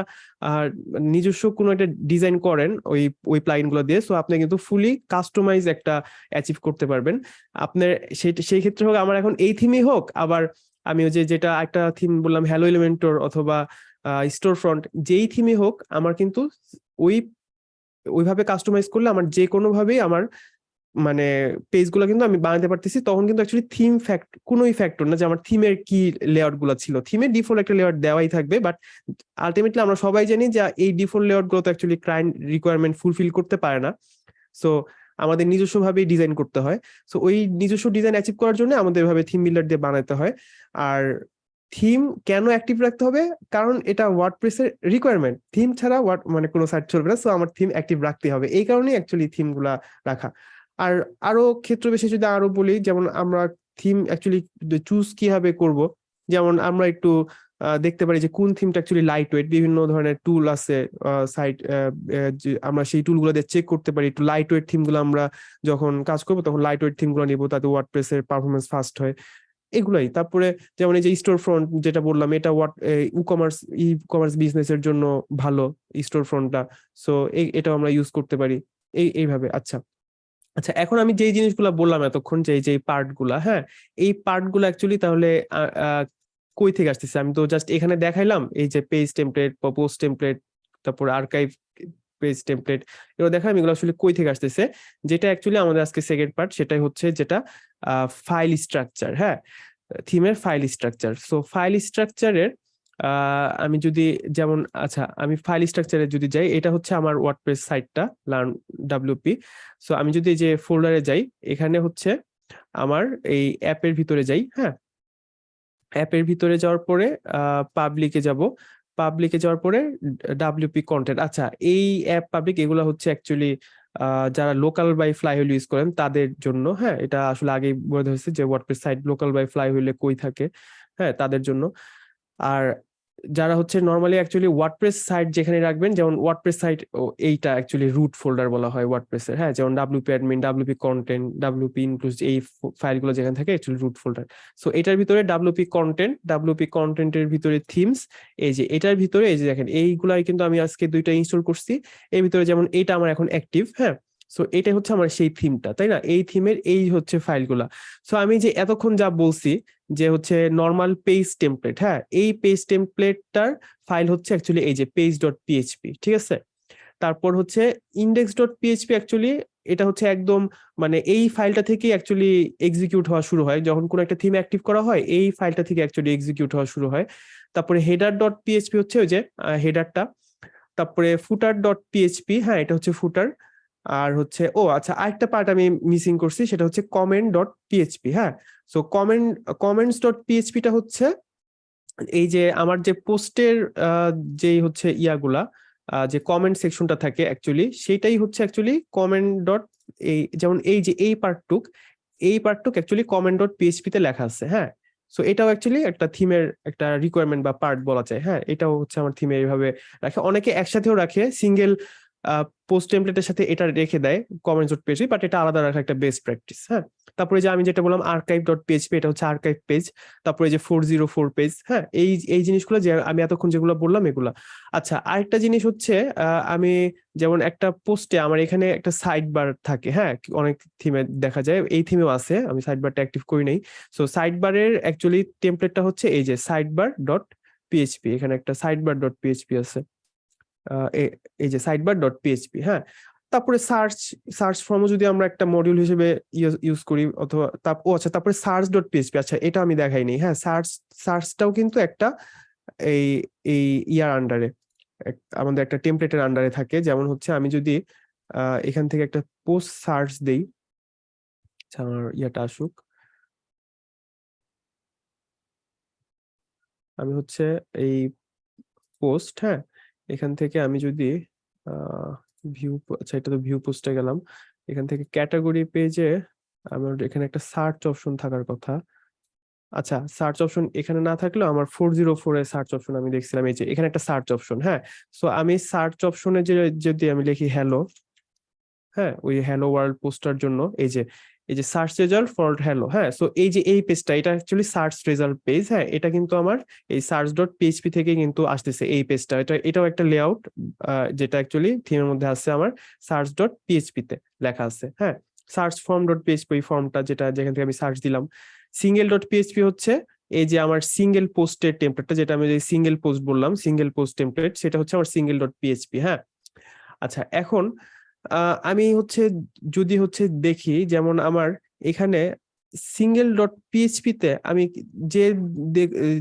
নিজস্ব কোনো একটা ডিজাইন করেন ওই ওই প্লাগইনগুলো দিয়ে সো আপনি কিন্তু ফুলি কাস্টমাইজ একটা অ্যাচিভ করতে পারবেন। আপনার সেই সেই ক্ষেত্রে হোক আমার এখন এই থিমই হোক আবার আমি ওই যে যেটা একটা থিম বললাম হ্যালো এলিমেন্টর অথবা স্টোর ফ্রন্ট যেই থিমই হোক আমার কিন্তু ওই ওইভাবে কাস্টমাইজ করলে আমার যে কোনো ভাবেই আমার মানে পেজগুলো কিন্তু আমি বানাতে পারতেছি। তখন কিন্তু অ্যাকচুয়ালি থিম ফ্যাক্ট কোনোই ফ্যাক্টর না যে আমার থিমের কি লেআউটগুলো ছিল। থিমের ডিফল্ট একটা লেআউট দেওয়াই থাকবে বাট আলটিমেটলি আমরা সবাই জানি যে এই ডিফল্ট লেআউটগুলো তো অ্যাকচুয়ালি ক্লায়েন্ট রিকোয়ারমেন্ট ফুলফিল করতে পারে না। সো আমাদের নিজস্ব ভাবেই ডিজাইন করতে হয়। সো ওই নিজস্ব ডিজাইন অ্যাচিভ করার জন্য আমাদের এভাবে থিম বিল্ডার দিয়ে বানাতে হয়। আর থিম কেন অ্যাক্টিভ রাখতে হবে? কারণ এটা ওয়ার্ডপ্রেসের রিকোয়ারমেন্ট থিম ছাড়া ওয়ার্ড মানে কোনো সাইট চলবে না। সো আমার থিম অ্যাক্টিভ রাখতে হবে। এই কারণেই অ্যাকচুয়ালি থিমগুলা রাখা। আর আরও ক্ষেত্র বিশেষে যদি আরও বলি, যেমন আমরা থিম অ্যাকচুয়ালি চুজ কীভাবে করব, যেমন আমরা একটু দেখতে পারি যে কোন থিমটা অ্যাকচুয়ালি লাইট ওয়েট বিভিন্ন ধরনের টুল আছে সাইট আমরা সেই টুলগুলো দিয়ে চেক করতে পারি, একটু লাইট ওয়েট থিমগুলো আমরা যখন কাজ করব তখন লাইট ওয়েট থিমগুলো নিবো, তাতে ওয়ার্ডপ্রেসের পারফরমেন্স ফাস্ট হয়, এগুলাই। তারপরে যেমন এই যে স্টোর ফ্রন্ট যেটা বললাম, এটা what e commerce e commerce বিজনেসের জন্য ভালো স্টোর ফ্রন্টটা সো এটাও আমরা ইউজ করতে পারি, এই, এইভাবে। আচ্ছা। আচ্ছা এখন আমি যেই জিনিসগুলো বললাম এতক্ষণ যে যে পার্টগুলা হ্যাঁ? এই পার্টগুলো অ্যাকচুয়ালি তাহলে কই থেকে আসতেছে? আমি তো জাস্ট এখানে দেখাইলাম, এই যে পেজ টেমপ্লেট পোস্ট টেমপ্লেট তারপর আর্কাইভ পেজ টেমপ্লেট এগুলো দেখালাম, এগুলো আসলে কই থেকে আসতেছে? যেটা অ্যাকচুয়ালি আমাদের আজকে সেকেন্ড পার্ট সেটাই হচ্ছে যেটা ফাইল স্ট্রাকচার হ্যাঁ? থিমের ফাইল স্ট্রাকচার সো ফাইল স্ট্রাকচারের আমি যদি যেমন আচ্ছা আমি ফাইল স্ট্রাকচারে যদি যাই, এটা হচ্ছে আমার ওয়ার্ডপ্রেস সাইটটা লার্ন ডাব্লিউপি সো আমি যদি যে ফোল্ডারে যাই, এখানে হচ্ছে আমার এই অ্যাপের ভিতরে যাই হ্যাঁ? অ্যাপের ভিতরে যাওয়ার পরে পাবলিকে যাব। পাবলিকে যাওয়ার পরে ডাব্লিউপি কন্টেন্ট আচ্ছা এই অ্যাপ পাবলিক এগুলো হচ্ছে অ্যাকচুয়ালি যারা Local by Flywheel use করেন, তাদের জন্য হ্যাঁ? এটা আসলে আগেই বলে হয়েছে যে ওয়ার্ডপ্রেস সাইট লোকাল বাই ফ্লাই হুইলে কই থাকে হ্যাঁ? তাদের জন্য। আর যারা হচ্ছে নর্মালি অ্যাকচুয়ালি ওয়ার্ডপ্রেস সাইট যেখানে রাখবেন, যেমন ওয়ার্ডপ্রেস সাইট এইটা অ্যাকচুয়ালি রুট ফোল্ডার বলা হয় ওয়ার্ডপ্রেসের হ্যাঁ? যেমন WP admin WP content WP includes এই ফাইলগুলো যেখানে থাকে অ্যাকচুয়ালি রুট ফোল্ডার সো এটার ভিতরে ডাব্লিউপি কন্টেন্ট ডাব্লিউপি কন্টেন্টের ভিতরে থিমস এই যে এটার ভিতরে, এই যে দেখেন, এইগুলাই কিন্তু আমি আজকে দুইটা ইনস্টল করছি। এর ভিতরে যেমন এটা আমার এখন অ্যাক্টিভ হ্যাঁ? সো এটাই হচ্ছে আমার সেই থিমটা তাই না? এই থিমের এই হচ্ছে ফাইলগুলা সো আমি যে এতক্ষণ যা বলছি, যে হচ্ছে নর্মাল পেজ টেমপ্লেট হ্যাঁ? এই পেজ টেমপ্লেটটার ফাইল হচ্ছে অ্যাকচুয়ালি এই যে পেজ ডট পিএইচপি ঠিক আছে? তারপর হচ্ছে ইন্ডেক্স ডট পিএইচপি অ্যাকচুয়ালি এটা হচ্ছে একদম মানে এই ফাইলটা থেকে অ্যাকচুয়ালি এক্সিকিউট হওয়া শুরু হয়। যখন কোনো একটা থিম অ্যাক্টিভ করা হয়, এই ফাইলটা থেকে অ্যাকচুয়ালি এক্সিকিউট হওয়া শুরু হয়। তারপরে হেডার ডট পিএইচপি হচ্ছে ওই যে হেডারটা তারপরে ফুটার ডট পিএইচপি হ্যাঁ এটা হচ্ছে ফুটার আর হচ্ছে, ও আচ্ছা আরেকটা পার্ট আমি মিসিং করছি, সেটা হচ্ছে কমেন্ট ডট পিএইচপি হ্যাঁ? সো কমেন্ট কমেন্টস ডট পিএইচপিটা হচ্ছে এই যে আমার যে পোস্টের যেই হচ্ছে ইয়াগুলা যে কমেন্ট সেকশনটা থাকে অ্যাকচুয়ালি সেটাই হচ্ছে অ্যাকচুয়ালি কমেন্ট ডট এই যেমন এই যে এই পার্টটুক এই পার্টটুক অ্যাকচুয়ালি কমেন্ট ডট পিএইচপি তে লেখা আছে হ্যাঁ? সো এটাও অ্যাকচুয়ালি একটা থিমের একটা রিকোয়ারমেন্ট বা পার্ট বলা যায় হ্যাঁ? এটাও হচ্ছে আমার থিমে এইভাবে রাখে। অনেকে একসাথেও রাখে সিঙ্গেল পোস্ট টেমপ্লেটের সাথে এটা রেখে দেয় কমেন্টস ডট পিএইচপি বাট এটা আলাদা রাখা একটা বেস্ট প্র্যাকটিস হ্যাঁ? তারপরে যে আমি যেটা বললাম আর্কাইভ ডট পিএইচপি এটা হচ্ছে আর্কাইভ পেজ তারপরে যে ফোর জিরো ফোর পেজ হ্যাঁ? এই এই জিনিসগুলো যে আমি এতক্ষণ যেগুলো বললাম এগুলা। আচ্ছা আরেকটা জিনিস হচ্ছে আমি যেমন একটা পোস্টে আমার এখানে একটা সাইড বার থাকে হ্যাঁ? অনেক থিমে দেখা যায়, এই থিমেও আছে, আমি সাইড বারটা অ্যাক্টিভ করি নাই। সো সাইড বারের অ্যাকচুয়ালি টেমপ্লেটটা হচ্ছে এই যে সাইড বার ডট পিএইচপি এখানে একটা সাইড বার ডট পিএইচপি আছে। এই যে সাইডবার ডট পিএইচপি হ্যাঁ? তারপরে সার্চ সার্চ ফর্মও যদি আমরা একটা মডিউল হিসেবে ইউজ করি, অথবা ও আচ্ছা তারপরে সার্চ ডট পিএইচপি আচ্ছা এটা আমি দেখাইনি হ্যাঁ? সার্চ সার্চটাও কিন্তু একটা এই এই ইয়ার আন্ডারে আমাদের একটা টেমপ্লেটের আন্ডারে থাকে। যেমন হচ্ছে আমি যদি এখান থেকে একটা পোস্ট সার্চ দেই আচ্ছা আমার ইয়াটা আসুক। আমি হচ্ছে এই পোস্ট হ্যাঁ? এখান থেকে আমি যদি ভিউ আচ্ছা এটা তো ভিউ পোস্টে গেলাম। এখান থেকে ক্যাটাগরি পেজে আমার এখানে একটা সার্চ অপশন থাকার কথা। আচ্ছা সার্চ অপশন এখানে না থাকলেও আমার ফোর জিরো ফোর এর সার্চ অপশন আমি দেখছিলাম। এই যে, এখানে একটা সার্চ অপশন হ্যাঁ? সো আমি সার্চ অপশনে যে, যদি আমি লিখি হ্যালো হ্যাঁ? ওই হ্যালো ওয়ার্ল্ড পোস্টার জন্য, এই যে এই যে সার্চ রেজাল্ট ফর হ্যালো হ্যাঁ? সো এই যে এই পেজটা এটা অ্যাকচুয়ালি সার্চ রেজাল্ট পেজ হ্যাঁ? এটা কিন্তু আমার এই সার্চ ডট পিএইচপি থেকে কিন্তু আসতেছে এই পেজটা এটা, এটাও একটা লেআউট যেটা অ্যাকচুয়ালি থিমের মধ্যে আছে আমার সার্চ ডট পিএইচপি তে লেখা আছে হ্যাঁ? সার্চ ফর্ম ডট পিএইচপি ফর্মটা যেটা, যেখান থেকে আমি সার্চ দিলাম। সিঙ্গেল ডট পিএইচপি হচ্ছে এই যে আমার সিঙ্গেল পোস্টের টেমপ্লেটটা যেটা আমি যে সিঙ্গেল পোস্ট বললাম সিঙ্গেল পোস্ট টেমপ্লেট সেটা হচ্ছে আমার সিঙ্গেল ডট পিএইচপি হ্যাঁ? আচ্ছা এখন আমি হচ্ছে যদি হচ্ছে দেখি, যেমন আমার এখানে সিঙ্গেল ডট পিএইচপি তে আমি যে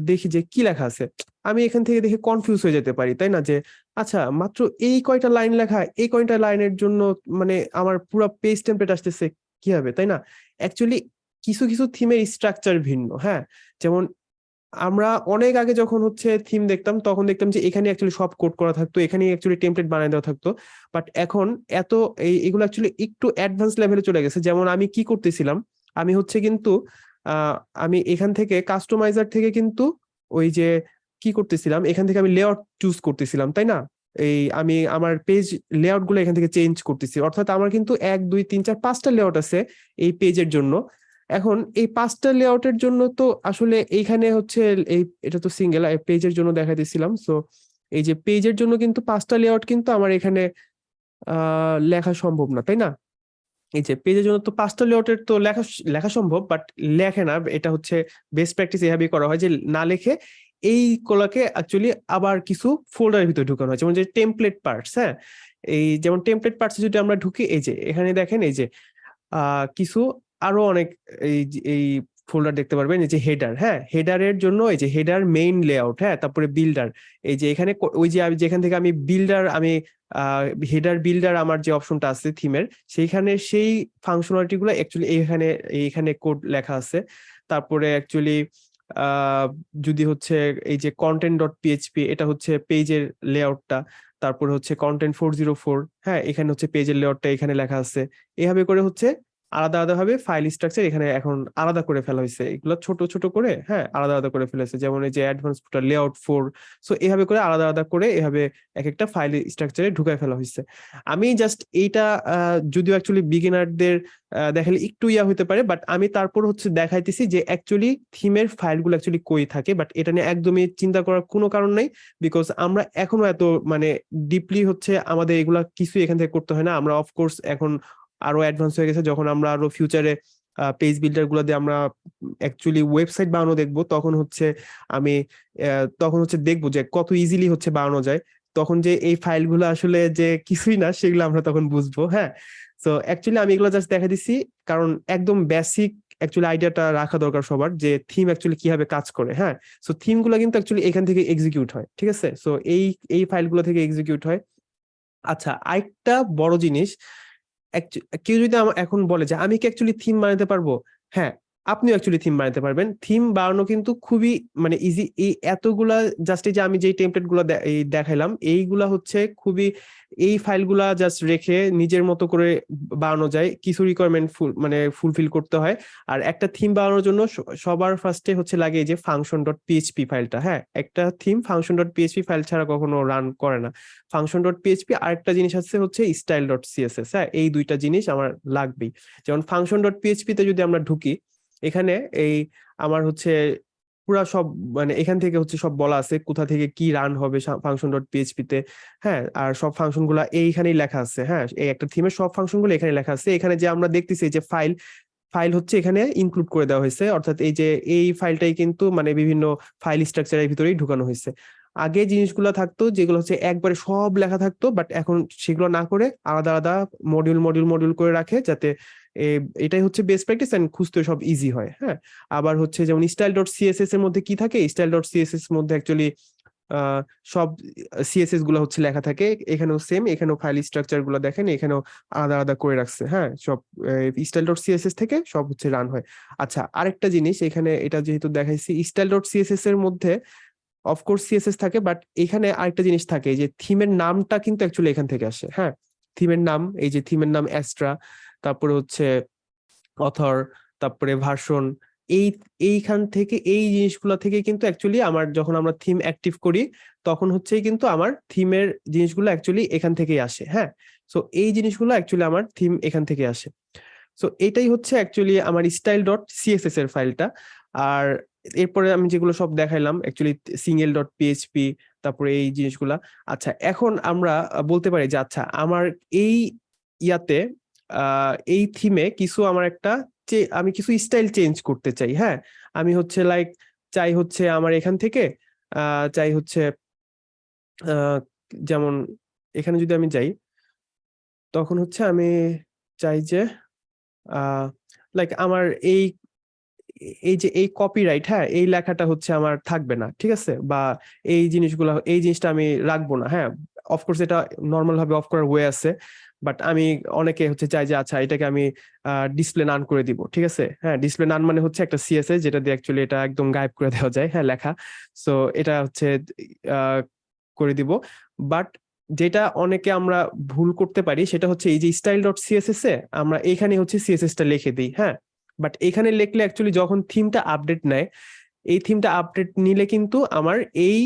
দেখি যে কি লেখা আছে, আমি এখান থেকে দেখে কনফিউজ হয়ে যেতে পারি, তাই না? যে আচ্ছা মাত্র এই কয়টা লাইন লেখা, এই কয়টা লাইনের জন্য মানে আমার পুরো পেজ টেমপ্লেট আসতেছে কি হবে তাই না? অ্যাকচুয়ালি কিছু কিছু থিমের স্ট্রাকচার ভিন্ন হ্যাঁ? যেমন আমরা অনেক আগে যখন হচ্ছে থিম দেখতাম, তখন দেখতাম যে এখানে অ্যাকচুয়ালি সব কোড করা থাকতো এখানে অ্যাকচুয়ালি টেমপ্লেট বানিয়ে দেওয়া থাকতো। বাট এখন এত এই, এগুলো অ্যাকচুয়ালি একটু অ্যাডভান্স লেভেলে চলে গেছে। যেমন আমি কি করতেছিলাম, আমি হচ্ছে কিন্তু আমি এখান থেকে কাস্টমাইজার থেকে কিন্তু ওই যে কি করতেছিলাম, এখান থেকে আমি লেআউট চুজ করতেছিলাম, তাই না? এই আমি আমার পেজ লেআউটগুলো এখান থেকে চেঞ্জ করতেছি। অর্থাৎ আমার কিন্তু এক, দুই, তিন, চার, পাঁচটা লেআউট আছে এই পেজের জন্য। এখন এই পাঁচটা লেআউটের জন্য তো আসলে এইখানে হচ্ছে এই, এটা তো সিঙ্গেল পেজের জন্য দেখাইতেছিলাম। সো এই যে পেজের জন্য কিন্তু পাঁচটা লেআউট কিন্তু আমার এখানে লেখা সম্ভব না, তাই না? এই যে পেজের জন্য তো পাঁচটা লেআউটের তো লেখা লেখা সম্ভব বাট লেখে না। এটা হচ্ছে বেস্ট প্র্যাকটিস এভাবেই করা হয় যে না লেখে এই কলাকে অ্যাকচুয়ালি আবার কিছু ফোল্ডারের ভিতরে ঢুকানো হয়। যেমন যে টেমপ্লেট পার্টস হ্যাঁ? এই যেমন টেমপ্লেট পার্টস যদি আমরা ঢুকি, এই যে এখানে দেখেন, এই যে কিছু আরও অনেক এই এই ফোল্ডার দেখতে পারবেন, এই যে হেডার হ্যাঁ? হেডারের জন্য এই যে হেডার মেইন লেআউট হ্যাঁ? তারপরে বিল্ডার এই যে এখানে ওই যে আমি যেখান থেকে আমি বিল্ডার আমি হেডার বিল্ডার আমার যে অপশনটা আছে থিমের সেইখানে সেই ফাংশনালিটি গুলো অ্যাকচুয়ালি এইখানে এইখানে কোড লেখা আছে। তারপরে অ্যাকচুয়ালি যদি হচ্ছে এই যে কন্টেন্ট ডট পিএইচপি এটা হচ্ছে পেজের লেআউটটা তারপরে হচ্ছে কন্টেন্ট ফোর জিরো ফোর হ্যাঁ? এখানে হচ্ছে পেজের লেআউটটা এখানে লেখা আছে। এভাবে করে হচ্ছে আলাদা আলাদা ভাবে ফাইল স্ট্রাকচার এখানে এখন আলাদা করে ফেলা হয়েছে। এগুলো ছোট ছোট করে হ্যাঁ আলাদা আলাদা করে ফেলেছে। যেমন এই যে advance footer layout four so এভাবে করে আলাদা আলাদা করে এভাবে এক একটা ফাইল স্ট্রাকচারে ঢুকায় ফেলা হয়েছে। আমি জাস্ট এইটা যদিও অ্যাকচুয়ালি বিগিনারদের দেখালে একটু ইয়া হতে পারে বাট আমি তারপর হচ্ছে দেখাইতেছি যে অ্যাকচুয়ালি থিমের ফাইলগুলো অ্যাকচুয়ালি কই থাকে বাট এটা নিয়ে একদমই চিন্তা করার কোনো কারণ নাই বিকজ আমরা এখনও এত মানে ডিপলি হচ্ছে আমাদের এগুলা কিছু এখান থেকে করতে হয় না। আমরা অফকোর্স এখন আরও অ্যাডভান্স হয়ে গেছে। যখন আমরা আরও ফিউচারে পেজ বিল্ডারগুলো দিয়ে আমরা অ্যাকচুয়ালি ওয়েবসাইট বানানো দেখব, তখন হচ্ছে আমি তখন হচ্ছে দেখব যে কত ইজিলি হচ্ছে বানানো যায়। তখন যে এই ফাইলগুলো আসলে যে কিছুই না, সেগুলো আমরা তখন বুঝব হ্যাঁ? তো অ্যাকচুয়ালি আমি এগুলো জাস্ট দেখা দিচ্ছি, কারণ একদম বেসিক অ্যাকচুয়ালি আইডিয়াটা রাখা দরকার সবার যে থিম অ্যাকচুয়ালি কীভাবে কাজ করে হ্যাঁ? সো থিমগুলো কিন্তু অ্যাকচুয়ালি এখান থেকে এক্সিকিউট হয়, ঠিক আছে? সো এই এই ফাইলগুলো থেকে এক্সিকিউট হয়। আচ্ছা আরেকটা বড় জিনিস কেউ যদি এখন বলে যে আমি কি অ্যাকচুয়ালি থিম বানাতে পারব? হ্যাঁ আপনিও অ্যাকচুয়ালি থিম বানাতে পারবেন। থিম বানানো কিন্তু খুবই মানে ইজি এই এতগুলা জাস্ট এই যে আমি যেই টেমপ্লেটগুলো দেখাইলাম, এইগুলা হচ্ছে খুবই, এই ফাইলগুলা জাস্ট রেখে নিজের মতো করে বানানো যায়। কিছু রিকোয়ারমেন্ট ফুল মানে ফুলফিল করতে হয়। আর একটা থিম বানানোর জন্য সবার ফার্স্টে হচ্ছে লাগে এই যে ফাংশন ডট পিএইচপি ফাইলটা হ্যাঁ? একটা theme function dot PHP file ছাড়া কখনো রান করে না। ফাংশন ডট পিএইচপি আরেকটা জিনিস আছে হচ্ছে স্টাইল ডট সিএসএস হ্যাঁ? এই দুইটা জিনিস আমার লাগবেই। যেমন ফাংশন ডট পিএইচপি তে যদি আমরা ঢুকি এখানে এই আমার হচ্ছে পুরা সব মানে এখান থেকে হচ্ছে সব বলা আছে কোথা থেকে কি রান হবে ফাংশন ডট পিএইচপি তে। হ্যাঁ আর সব ফাংশনগুলা এইখানেই লেখা আছে। হ্যাঁ এই একটা থিমের সব ফাংশনগুলো এখানে লেখা আছে। এখানে যে আমরা দেখতেছি যে ফাইল ফাইল হচ্ছে এখানে ইনক্লুড করে দেওয়া হয়েছে। অর্থাৎ এই যে এই ফাইলটাই কিন্তু মানে বিভিন্ন ফাইল স্ট্রাকচারের ভিতরেই ঢুকানো হয়েছে। আগে জিনিসগুলো থাকতো যেগুলো হচ্ছে একবারে সব লেখা থাকতো বাট এখন সেগুলো না করে আলাদা আলাদা মডিউল মডিউল মডিউল করে রাখে যাতে এটাই হচ্ছে বেস্ট প্র্যাকটিস এন্ড খুঁজতে সব ইজি হয় হ্যাঁ? আবার হচ্ছে যেমন স্টাইল ডট সিএসএস এর মধ্যে কি থাকে? স্টাইল ডট সিএসএস মধ্যে অ্যাকচুয়ালি সব সিএসএসগুলো হচ্ছে লেখা থাকে। এখানেও সেম এখানেও ফাইল স্ট্রাকচারগুলো দেখেন, এখানেও আলাদা আলাদা করে রাখছে হ্যাঁ? সব স্টাইল ডট সিএসএস থেকে সব হচ্ছে রান হয়। আচ্ছা আরেকটা জিনিস, এখানে এটা যেহেতু দেখাইছি স্টাইল ডট সিএসএস এর মধ্যে অফকোর্স সিএসএস থাকে বাট এখানে আরেকটা জিনিস থাকে যে থিমের নামটা কিন্তু অ্যাকচুয়ালি এখান থেকে আসে হ্যাঁ? থিমের নাম, এই যে থিমের নাম অ্যাস্ট্রা তারপরে হচ্ছে অথর তারপরে ভার্সন এই, এইখান থেকে, এই জিনিসগুলো থেকে কিন্তু অ্যাকচুয়ালি আমার যখন আমরা থিম অ্যাক্টিভ করি, তখন হচ্ছে কিন্তু আমার থিমের জিনিসগুলো অ্যাকচুয়ালি এখান থেকেই আসে হ্যাঁ? সো এই জিনিসগুলো অ্যাকচুয়ালি আমার থিম এখান থেকে আসে। সো এটাই হচ্ছে অ্যাকচুয়ালি আমার স্টাইল ডট সিএসএস এর ফাইলটা আর এরপরে আমি যেগুলো সব দেখাইলাম অ্যাকচুয়ালি সিঙ্গেল ডট পিএইচপি তারপরে এই জিনিসগুলা। আচ্ছা এখন আমরা বলতে পারি যে আচ্ছা আমার এই ইয়াতে এই থিমে কিছু আমার একটা আমি কিছু স্টাইল চেঞ্জ করতে চাই হ্যাঁ? আমি হচ্ছে লাইক চাই হচ্ছে আমার এখান থেকে চাই হচ্ছে যেমন এখানে যদি আমি যাই, তখন হচ্ছে আমি চাই যে লাইক আমার এই এই যে এই কপিরাইট হ্যাঁ এই লেখাটা হচ্ছে আমার থাকবে না, ঠিক আছে? বা এই জিনিসগুলো, এই জিনিসটা আমি রাখব না হ্যাঁ? অফকোর্স এটা নর্মাল ভাবে অফ করার ওয়ে আছে বাট আমি অনেকে হচ্ছে চাই যে আচ্ছা এটাকে আমি ডিসপ্লে নান করে দিব ঠিক আছে? হ্যাঁ ডিসপ্লে নান মানে হচ্ছে একটা সিএসএস যেটা দিয়ে অ্যাকচুয়ালি এটা একদম গায়েব করে দেওয়া যায় হ্যাঁ লেখা। সো এটা হচ্ছে করে দিব। বাট যেটা অনেকে আমরা ভুল করতে পারি, সেটা হচ্ছে এই যে স্টাইল ডট সিএসএস এ আমরা এখানে হচ্ছে সিএসএস টা লিখে দিই হ্যাঁ? বাট এখানে লিখলে অ্যাকচুয়ালি যখন থিমটা আপডেট নেয়, এই থিমটা আপডেট নিলে কিন্তু আমার এই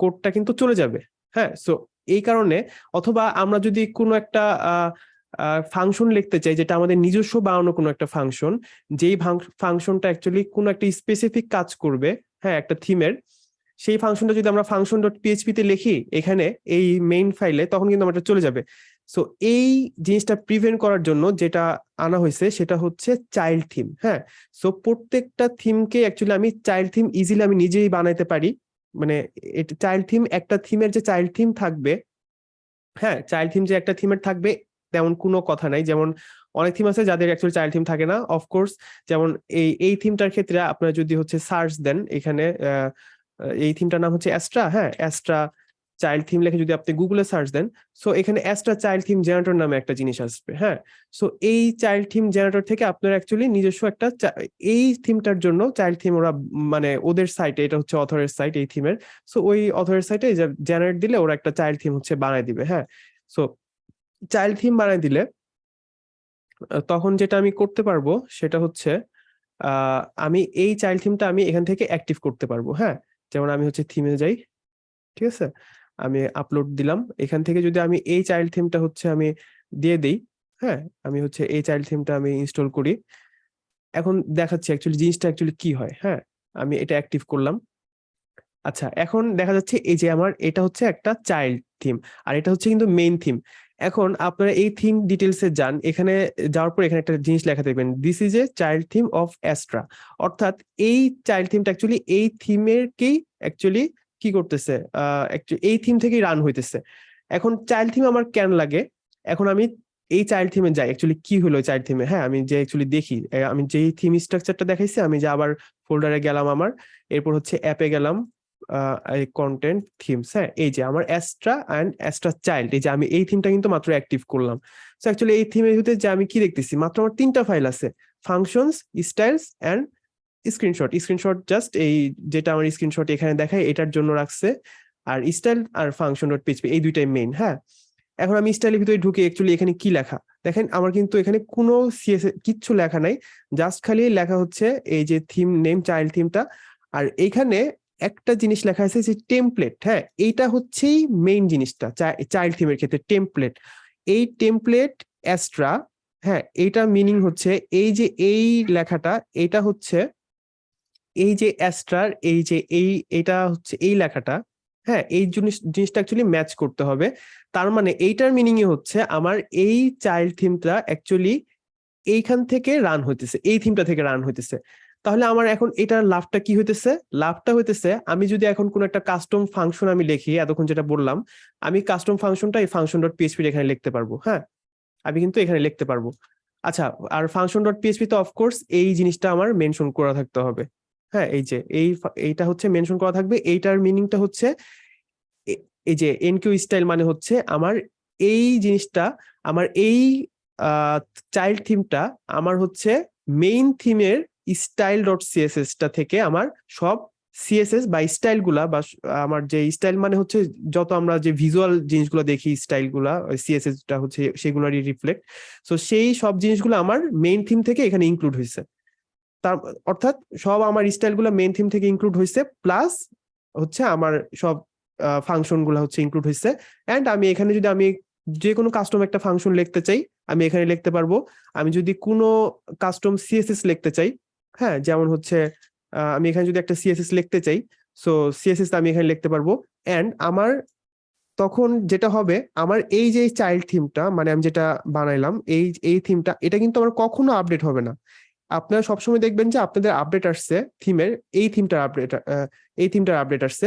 কোডটা কিন্তু চলে যাবে। হ্যাঁ সো এই কারণে অথবা আমরা যদি কোনো একটা ফাংশন লিখতে চাই, যেটা আমাদের নিজস্ব বানানো কোনো একটা ফাংশন যেই ফাংশনটা অ্যাকচুয়ালি কোনো একটা স্পেসিফিক কাজ করবে হ্যাঁ একটা থিমের সেই ফাংশনটা যদি আমরা ফাংশন ডট পিএইচপি তে লিখি, এখানে এই মেইন ফাইলে তখন কিন্তু আমার চলে যাবে। সো এই জিনিসটা প্রিভেন্ট করার জন্য যেটা আনা হয়েছে সেটা হচ্ছে চাইল্ড থিম হ্যাঁ? সো প্রত্যেকটা থিমকে অ্যাকচুয়ালি আমি চাইল্ড থিম ইজিলি আমি নিজেই বানাইতে পারি। মানে চাইল্ড থিম একটা থিমের যে চাইল্ড থিম থাকবে হ্যাঁ? চাইল্ড থিম যে একটা থিমের থাকবে, তেমন কোনো কথা নাই। যেমন অনেক থিম আছে যাদের অ্যাকচুয়ালি চাইল্ড থিম থাকে না অফকোর্স যেমন এই এই থিমটার ক্ষেত্রে আপনারা যদি হচ্ছে সার্চ দেন, এখানে এই থিমটার নাম হচ্ছে অ্যাস্ট্রা হ্যাঁ? অ্যাস্ট্রা চাইল্ড থিম লিখে যদি আপনি গুগলে সার্চ দেন সো এখানে অ্যাস্ট্রা চাইল্ড থিম জেনারেটর নামে একটা জিনিস আসবে হ্যাঁ? সো এই চাইল্ড থিম জেনারেটর থেকে আপনার অ্যাকচুয়ালি নিজস্ব একটা এই থিমটার জন্য চাইল্ড থিম ওরা মানে ওদের সাইটে এটা হচ্ছে অথরের সাইট এই থিমের সো ওই অথরের সাইটে জেনারেট দিলে ওরা একটা চাইল্ড থিম হচ্ছে বানায় দিবে হ্যাঁ? সো চাইল্ড থিম বানায় দিলে তখন যেটা আমি করতে পারব সেটা হচ্ছে আমি এই চাইল্ড থিমটা আমি এখান থেকে অ্যাক্টিভ করতে পারব হ্যাঁ? যেমন আমি হচ্ছে থিমে যাই, ঠিক আছে? আমি আপলোড দিলাম। এখান থেকে যদি আমি এই চাইল্ড থিমটা হচ্ছে আমি দিয়ে দেই হ্যাঁ? আমি হচ্ছে এই চাইল্ড থিমটা আমি ইনস্টল করি। এখন দেখাচ্ছি অ্যাকচুয়ালি জিনিসটা অ্যাকচুয়ালি কি হয় হ্যাঁ? আমি এটা অ্যাক্টিভ করলাম। আচ্ছা এখন দেখা যাচ্ছে এই যে আমার এটা হচ্ছে একটা চাইল্ড থিম আর এটা হচ্ছে কিন্তু মেইন থিম এখন আপনারা এই থিম ডিটেলসে যান, এখানে যাওয়ার পর এখানে একটা জিনিস লেখা দেখবেন this is a child theme of Astra অর্থাৎ এই চাইল্ড থিমটা অ্যাকচুয়ালি এই থিমেরকেই অ্যাকচুয়ালি কি করতেছে? এই থিম থেকেই রান হইতেছে। এখন চাইল্ড থিম আমার কেন লাগে? এখন আমি এই চাইল্ড থিমে যাই। অ্যাকচুয়ালি কি হলো চাইল্ড থিমে হ্যাঁ আমি যে অ্যাকচুয়ালি দেখি আমি যেই থিম স্ট্রাকচারটা দেখাইছি, আমি যে আবার ফোল্ডারে গেলাম আমার, এরপর হচ্ছে অ্যাপে গেলাম কন্টেন্ট থিমস হ্যাঁ এই যে আমার অ্যাস্ট্রা অ্যান্ড অ্যাস্ট্রা চাইল্ড এই যে আমি এই থিমটা কিন্তু মাত্র অ্যাক্টিভ করলাম। সো অ্যাকচুয়ালি এই থিমের ভিতরে যে আমি কি দেখতেছি? মাত্র আমার তিনটা ফাইল আছে functions styles and screenshot screenshot just এই যেটা আমার স্ক্রিনশট এখানে দেখায়, এটার জন্য রাখছে। আর স্টাইল আর ফাংশন ডট পিএইচপি এই দুইটাই মেইন হ্যাঁ? এখন আমি স্টাইলের ভিতরে ঢুকে অ্যাকচুয়ালি এখানে কি লেখা? দেখেন, আমার কিন্তু এখানে কোনো সিএস কিচ্ছু লেখা নাই জাস্ট খালি লেখা হচ্ছে এই যে থিম নেম চাইল্ড থিমটা আর এইখানে একটা জিনিস লেখা আছে যে টেমপ্লেট হ্যাঁ? এইটা হচ্ছেই মেইন জিনিসটা চাইল্ড থিমের ক্ষেত্রে টেমপ্লেট এই টেমপ্লেট অ্যাস্ট্রা হ্যাঁ? এইটা মিনিং হচ্ছে এই যে এই লেখাটা এটা হচ্ছে এই যে অ্যাস্ট্রার এই যে এই, এটা হচ্ছে এই লেখাটা হ্যাঁ এই জিনিস, জিনিসটা অ্যাকচুয়ালি ম্যাচ করতে হবে। তার মানে এইটার মিনিং হচ্ছে আমার এই চাইল্ড থিমটা অ্যাকচুয়ালি এইখান থেকে রান হইতেছে, এই থিমটা থেকে রান হইতেছে। তাহলে আমার এখন এটার লাভটা কি হইতেছে? লাভটা হইতেছে আমি যদি এখন কোন একটা কাস্টম ফাংশন আমি লিখি, এতক্ষণ যেটা বললাম, আমি কাস্টম ফাংশনটা এই ফাংশন ডট পিএইচপি এখানে লিখতে পারব হ্যাঁ? আমি কিন্তু এখানে লিখতে পারব। আচ্ছা আর ফাংশন ডট পিএইচপি তো অফকোর্স এই জিনিসটা আমার মেনশন করা থাকতে হবে। হ্যাঁ এই যে, এই এইটা হচ্ছে মেনশন করা থাকবে। এইটার মিনিংটা হচ্ছে এই যে এনকিউ স্টাইল মানে হচ্ছে আমার এই জিনিসটা, আমার এই চাইল্ড থিমটা আমার হচ্ছে মেইন থিমের স্টাইল ডট সিএসএস টা থেকে আমার সব সিএসএস বা স্টাইলগুলা বা আমার যে স্টাইল মানে হচ্ছে যত আমরা যে ভিজুয়াল জিনিসগুলো দেখি স্টাইল সিএসএসটা হচ্ছে সেগুলারই রিফ্লেক্ট সো সেই সব জিনিসগুলো আমার মেইন থিম থেকে এখানে ইনক্লুড হয়েছে তার অর্থাৎ সব আমার স্টাইলগুলো মেইন থিম থেকে ইনক্লুড হয়েছে প্লাস হচ্ছে আমার সব ফাংশনগুলো হচ্ছে ইনক্লুড হয়েছে এন্ড আমি এখানে যদি আমি যে কোনো কাস্টম একটা ফাংশন লিখতে চাই, আমি এখানে লিখতে পারব। আমি যদি কোনো কাস্টম সিএসএস লিখতে চাই হ্যাঁ যেমন হচ্ছে আমি এখানে যদি একটা সিএসএস লিখতে চাই সো সিএসএস আমি এখানে লিখতে পারব। এন্ড আমার তখন যেটা হবে, আমার এই যে চাইল্ড থিমটা মানে আমি যেটা বানাইলাম, এই এই থিমটা এটা কিন্তু আমার কখনো আপডেট হবে না। আপনারা সবসময় দেখবেন যে আপনাদের আপডেট আসছে থিমের এই থিমটার আপডেট এই থিমটার আপডেট আসছে।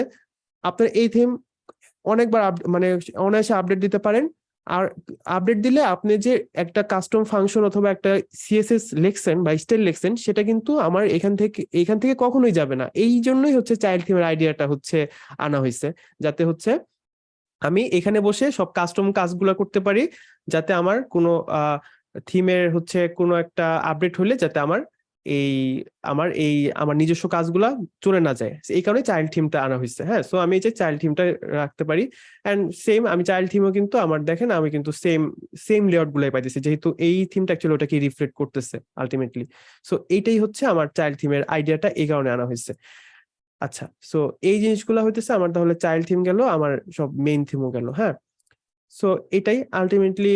আপনার এই থিম অনেকবার মানে অনায়াসে আপডেট দিতে পারেন। আর আপডেট দিলে আপনি যে একটা কাস্টম ফাংশন অথবা একটা সিএসএস লিখছেন বা স্টাইল লিখছেন, সেটা কিন্তু আমার এখান থেকে এখান থেকে কখনোই যাবে না। এই জন্যই হচ্ছে চাইল্ড থিমের আইডিয়াটা হচ্ছে আনা হয়েছে যাতে হচ্ছে আমি এখানে বসে সব কাস্টম কাজগুলো করতে পারি, যাতে আমার কোনো থিমের হচ্ছে কোনো একটা আপডেট হলে যাতে আমার এই আমার এই, আমার নিজস্ব কাজগুলা চলে না যায়। এই কারণে চাইল্ড থিমটা আনা হয়েছে হ্যাঁ? সো আমি এই যে চাইল্ড থিমটা রাখতে পারি। এন্ড সেম আমি চাইল্ড থিমও কিন্তু আমার, দেখেন, আমি কিন্তু সেম সেম লেআউট গুলাই পাইতেছি। যেহেতু এই থিমটা অ্যাকচুয়ালি ওটাকে রিফ্লেক্ট করতেছে আলটিমেটলি সো এইটাই হচ্ছে আমার চাইল্ড থিমের আইডিয়াটা এই কারণে আনা হয়েছে আচ্ছা সো এই জিনিসগুলো হইতেছে, আমার তাহলে চাইল্ড থিম গেল, আমার সব মেইন থিমও গেল হ্যাঁ? সো এটাই আলটিমেটলি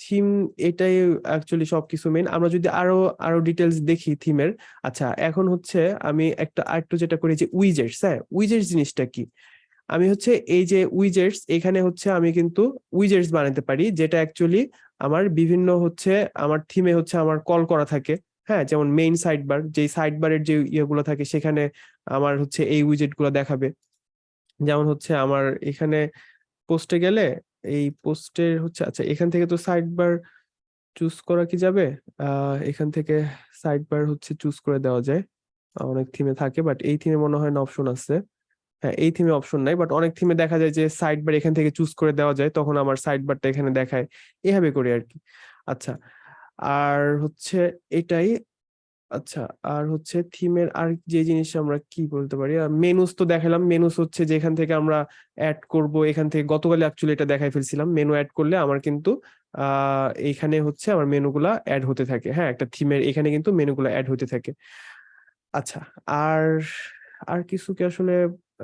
থিম এটাই অ্যাকচুয়ালি সবকিছু মেন আমরা যদি আরও আরও ডিটেলস দেখি থিমের আচ্ছা এখন হচ্ছে আমি একটা, আরেকটু যেটা করি যে উইজেটস হ্যাঁ? উইজেটস জিনিসটা কি? আমি হচ্ছে এই যে উইজেটস এখানে হচ্ছে আমি কিন্তু উইজেটস বানাতে পারি, যেটা অ্যাকচুয়ালি আমার বিভিন্ন হচ্ছে, আমার থিমে হচ্ছে আমার কল করা থাকে হ্যাঁ? যেমন মেইন সাইড বার যে সাইড বারের যে ইয়েগুলো থাকে, সেখানে আমার হচ্ছে এই উইজেটগুলো দেখাবে। যেমন হচ্ছে আমার এখানে পোস্টে গেলে এই পোস্টের হচ্ছে আচ্ছা এখান থেকে তো সাইড বার চুজ করা কি যাবে? এখান থেকে সাইড বার হচ্ছে চুজ করে দেওয়া যায়। অনেক থিমে থাকে বাট এই থিমে মনে হয় না অপশন আছে। হ্যাঁ এই থিমে অপশন নাই বাট অনেক থিমে দেখা যায় যে সাইড বার এখান থেকে চুজ করে দেওয়া যায়, তখন আমার সাইড বারটা এখানে দেখায়। এভাবে করি আর কি। আচ্ছা আর হচ্ছে এটাই আচ্ছা আর হচ্ছে থিমের আর যে জিনিস আমরা কি বলতে পারি? মেনুস তো দেখালাম। মেনুস হচ্ছে যেখান থেকে আমরা অ্যাড করব, এখান থেকে গতকালে অ্যাকচুয়ালি এটা দেখাই ফেলছিলাম। মেনু অ্যাড করলে আমার কিন্তু, আহ এইখানে হচ্ছে আমার মেনুগুলা অ্যাড হতে থাকে। হ্যাঁ একটা থিমের এখানে কিন্তু মেনুগুলা অ্যাড হতে থাকে। আচ্ছা আর আর কিছু কি আসলে